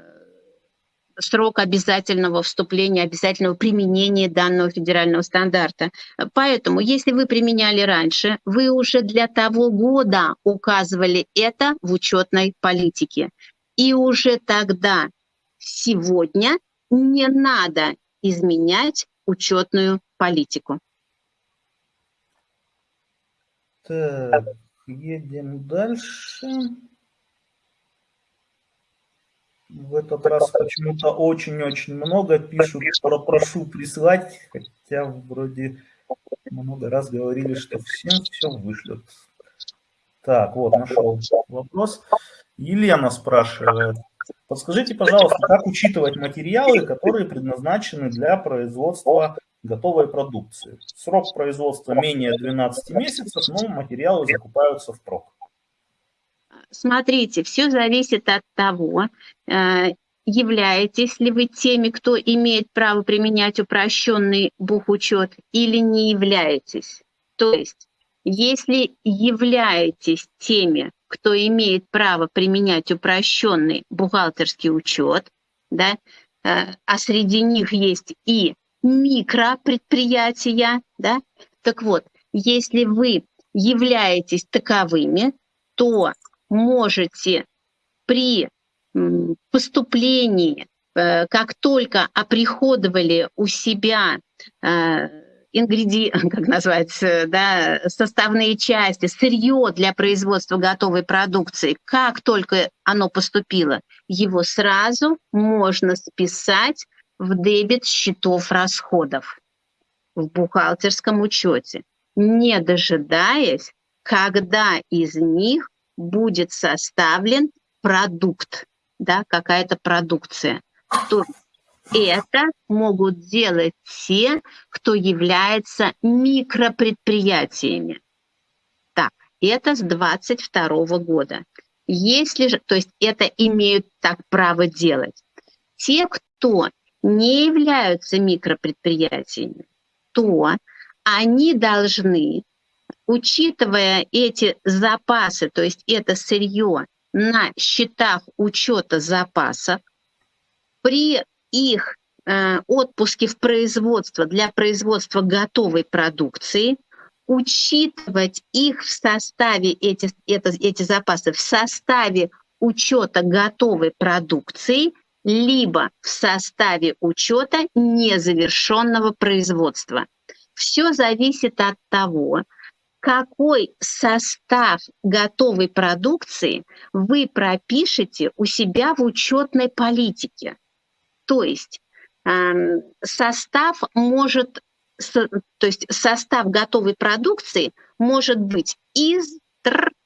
срок обязательного вступления, обязательного применения данного федерального стандарта. Поэтому, если вы применяли раньше, вы уже для того года указывали это в учетной политике. И уже тогда, сегодня, не надо изменять учетную политику. Так, едем дальше. В этот раз почему-то очень-очень много пишут, прошу прислать, хотя вроде много раз говорили, что всем все вышлют. Так, вот, нашел вопрос. Елена спрашивает, подскажите, пожалуйста, как учитывать материалы, которые предназначены для производства готовой продукции? Срок производства менее 12 месяцев, но материалы закупаются впрок. Смотрите, все зависит от того, э, являетесь ли вы теми, кто имеет право применять упрощенный бухучет или не являетесь. То есть, если являетесь теми, кто имеет право применять упрощенный бухгалтерский учет, да, э, а среди них есть и микропредприятия, да, так вот, если вы являетесь таковыми, то можете при поступлении, э, как только оприходовали у себя э, ингреди... как называется, да, составные части, сырье для производства готовой продукции, как только оно поступило, его сразу можно списать в дебет счетов расходов в бухгалтерском учете, не дожидаясь, когда из них будет составлен продукт, да, какая-то продукция. То это могут делать те, кто является микропредприятиями. Так, это с 22 года. Если же, то есть это имеют так право делать. Те, кто не являются микропредприятиями, то они должны, учитывая эти запасы, то есть это сырье на счетах учета запасов, при их э, отпуски в производство для производства готовой продукции, учитывать их в составе, эти, это, эти запасы, в составе учета готовой продукции, либо в составе учета незавершенного производства. Все зависит от того, какой состав готовой продукции вы пропишете у себя в учетной политике. То есть эм, состав может, то есть состав готовой продукции может быть из,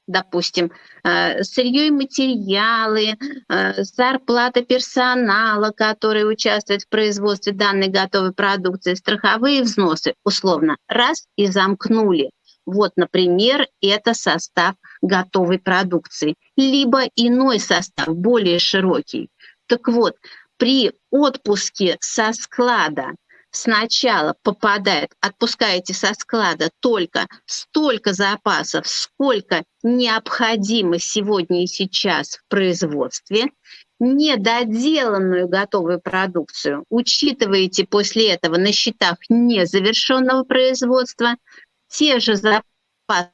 допустим, э, сырье и материалы, э, зарплата персонала, который участвует в производстве данной готовой продукции, страховые взносы, условно, раз и замкнули. Вот, например, это состав готовой продукции, либо иной состав, более широкий. Так вот, при отпуске со склада сначала попадает, отпускаете со склада только столько запасов, сколько необходимо сегодня и сейчас в производстве, недоделанную готовую продукцию учитываете после этого на счетах незавершенного производства, те же запасы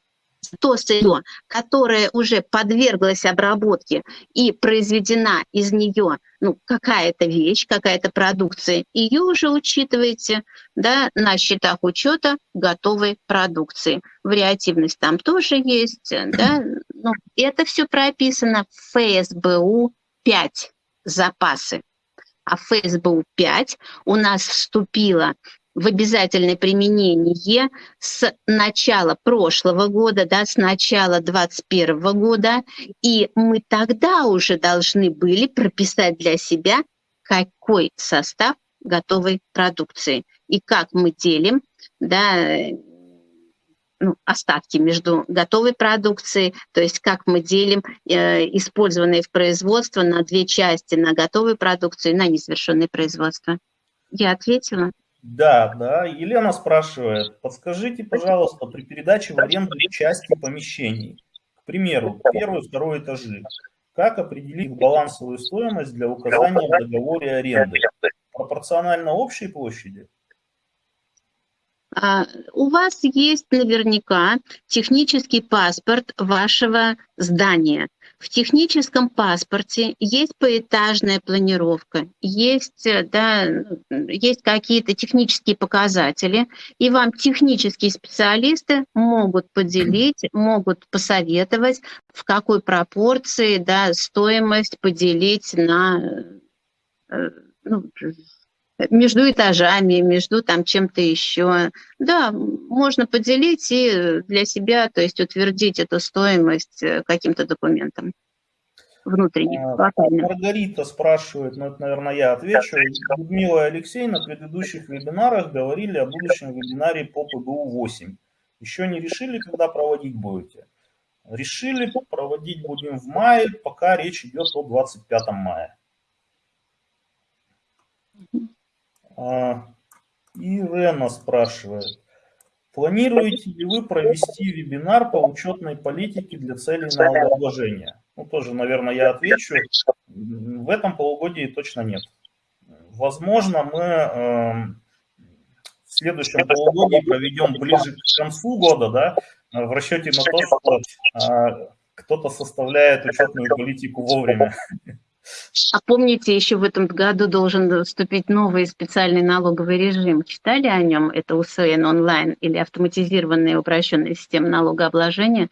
то сырье, которое уже подверглось обработке и произведена из нее ну, какая-то вещь, какая-то продукция, ее уже учитываете да, на счетах учета готовой продукции. Вариативность там тоже есть. Да? Ну, это все прописано в ФСБУ 5 запасы. А ФСБУ 5 у нас вступила в обязательное применение с начала прошлого года, да, с начала 2021 года, и мы тогда уже должны были прописать для себя какой состав готовой продукции и как мы делим да, ну, остатки между готовой продукцией, то есть как мы делим э, использованные в производство на две части, на готовую продукцию и на незавершенное производство. Я ответила? Да, да. Елена спрашивает, подскажите, пожалуйста, при передаче в аренду части помещений, к примеру, первый, второй этажи, как определить балансовую стоимость для указания в договоре аренды? Пропорционально общей площади? А, у вас есть наверняка технический паспорт вашего здания. В техническом паспорте есть поэтажная планировка, есть, э, да, есть какие-то технические показатели, и вам технические специалисты могут поделить, могут посоветовать, в какой пропорции да, стоимость поделить на э, ну, между этажами, между там чем-то еще. Да, можно поделить и для себя, то есть утвердить эту стоимость э, каким-то документом внутренним. А, Маргарита спрашивает, ну это, наверное, я отвечу. Людмила и Алексей на предыдущих вебинарах говорили о будущем вебинаре по ПБУ-8. Еще не решили, когда проводить будете? Решили, проводить будем в мае, пока речь идет о 25 мая. А, Ирена спрашивает, планируете ли вы провести вебинар по учетной политике для целей налогообложения? Ну, тоже, наверное, я отвечу. В этом полугодии точно нет. Возможно, мы э, в следующем полугодии проведем ближе к концу года, да, в расчете на то, что э, кто-то составляет учетную политику вовремя. А помните, еще в этом году должен вступить новый специальный налоговый режим. Читали о нем? Это УСН онлайн или автоматизированная упрощенная система налогообложения,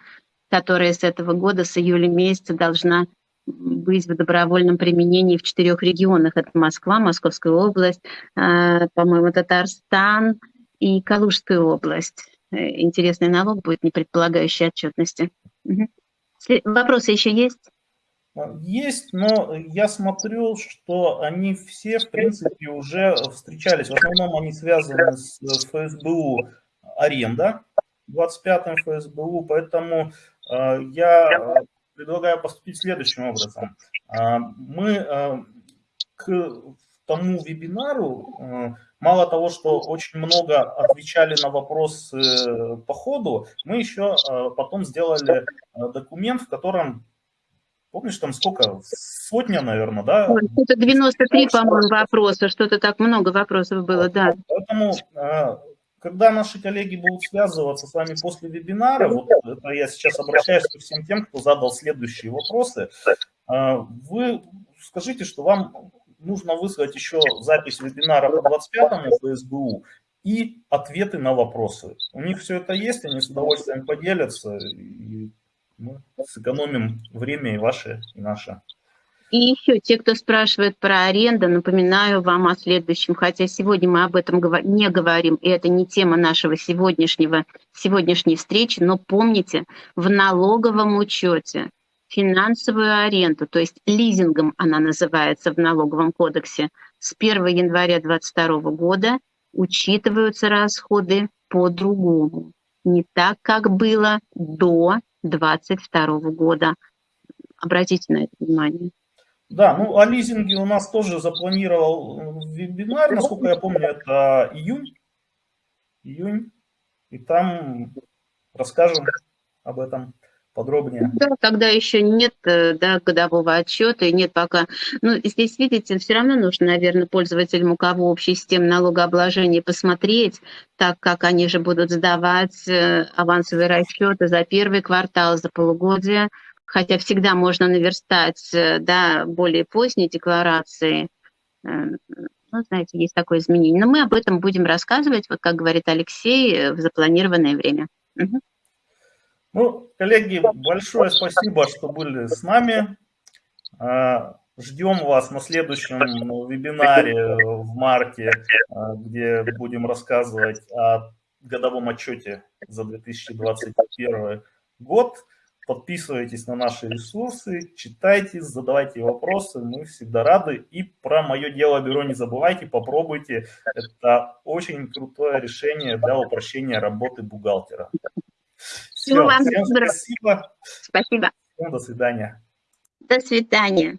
которая с этого года, с июля месяца, должна быть в добровольном применении в четырех регионах. Это Москва, Московская область, э, по-моему, Татарстан и Калужская область. Э, интересный налог будет, не предполагающий отчетности. Угу. Вопросы еще есть? Есть, но я смотрю, что они все, в принципе, уже встречались. В основном они связаны с ФСБУ аренда, 25-м ФСБУ, поэтому э, я предлагаю поступить следующим образом. Э, мы э, к тому вебинару, мало того, что очень много отвечали на вопросы по ходу, мы еще потом сделали документ, в котором Помнишь, там сколько? Сотня, наверное, да? Это 93, по-моему, вопроса. Что-то так много вопросов было, да. Поэтому, а, когда наши коллеги будут связываться с вами после вебинара, вот это я сейчас обращаюсь ко всем тем, кто задал следующие вопросы, а, вы скажите, что вам нужно выслать еще запись вебинара по 25-му ФСБУ и ответы на вопросы. У них все это есть, они с удовольствием поделятся. И мы сэкономим время и ваше, и наше. И еще те, кто спрашивает про аренду, напоминаю вам о следующем, хотя сегодня мы об этом не говорим, и это не тема нашего сегодняшнего, сегодняшней встречи, но помните, в налоговом учете финансовую аренду, то есть лизингом она называется в налоговом кодексе, с 1 января 2022 года учитываются расходы по-другому. Не так, как было до 2022 года. Обратите на это внимание. Да, ну о лизинге у нас тоже запланировал вебинар, насколько я помню, это июнь. Июнь. И там расскажем об этом подробнее. Да, когда еще нет э, да, годового отчета и нет пока. Ну, здесь, видите, все равно нужно, наверное, пользователям, у кого общая система налогообложения, посмотреть, так как они же будут сдавать э, авансовые расчеты за первый квартал, за полугодие, хотя всегда можно наверстать э, да, более поздние декларации. Ну, знаете, есть такое изменение. Но мы об этом будем рассказывать, вот как говорит Алексей, в запланированное время. Угу. Ну, коллеги, большое спасибо, что были с нами. А, ждем вас на следующем э, вебинаре в марте, а, где будем рассказывать о годовом отчете за 2021 год. Подписывайтесь на наши ресурсы, читайте, задавайте вопросы, мы всегда рады. И про «Мое дело бюро» не забывайте, попробуйте. Это очень крутое решение для упрощения работы бухгалтера. Всего Все, вам доброго. Спасибо. Спасибо. До свидания. До свидания.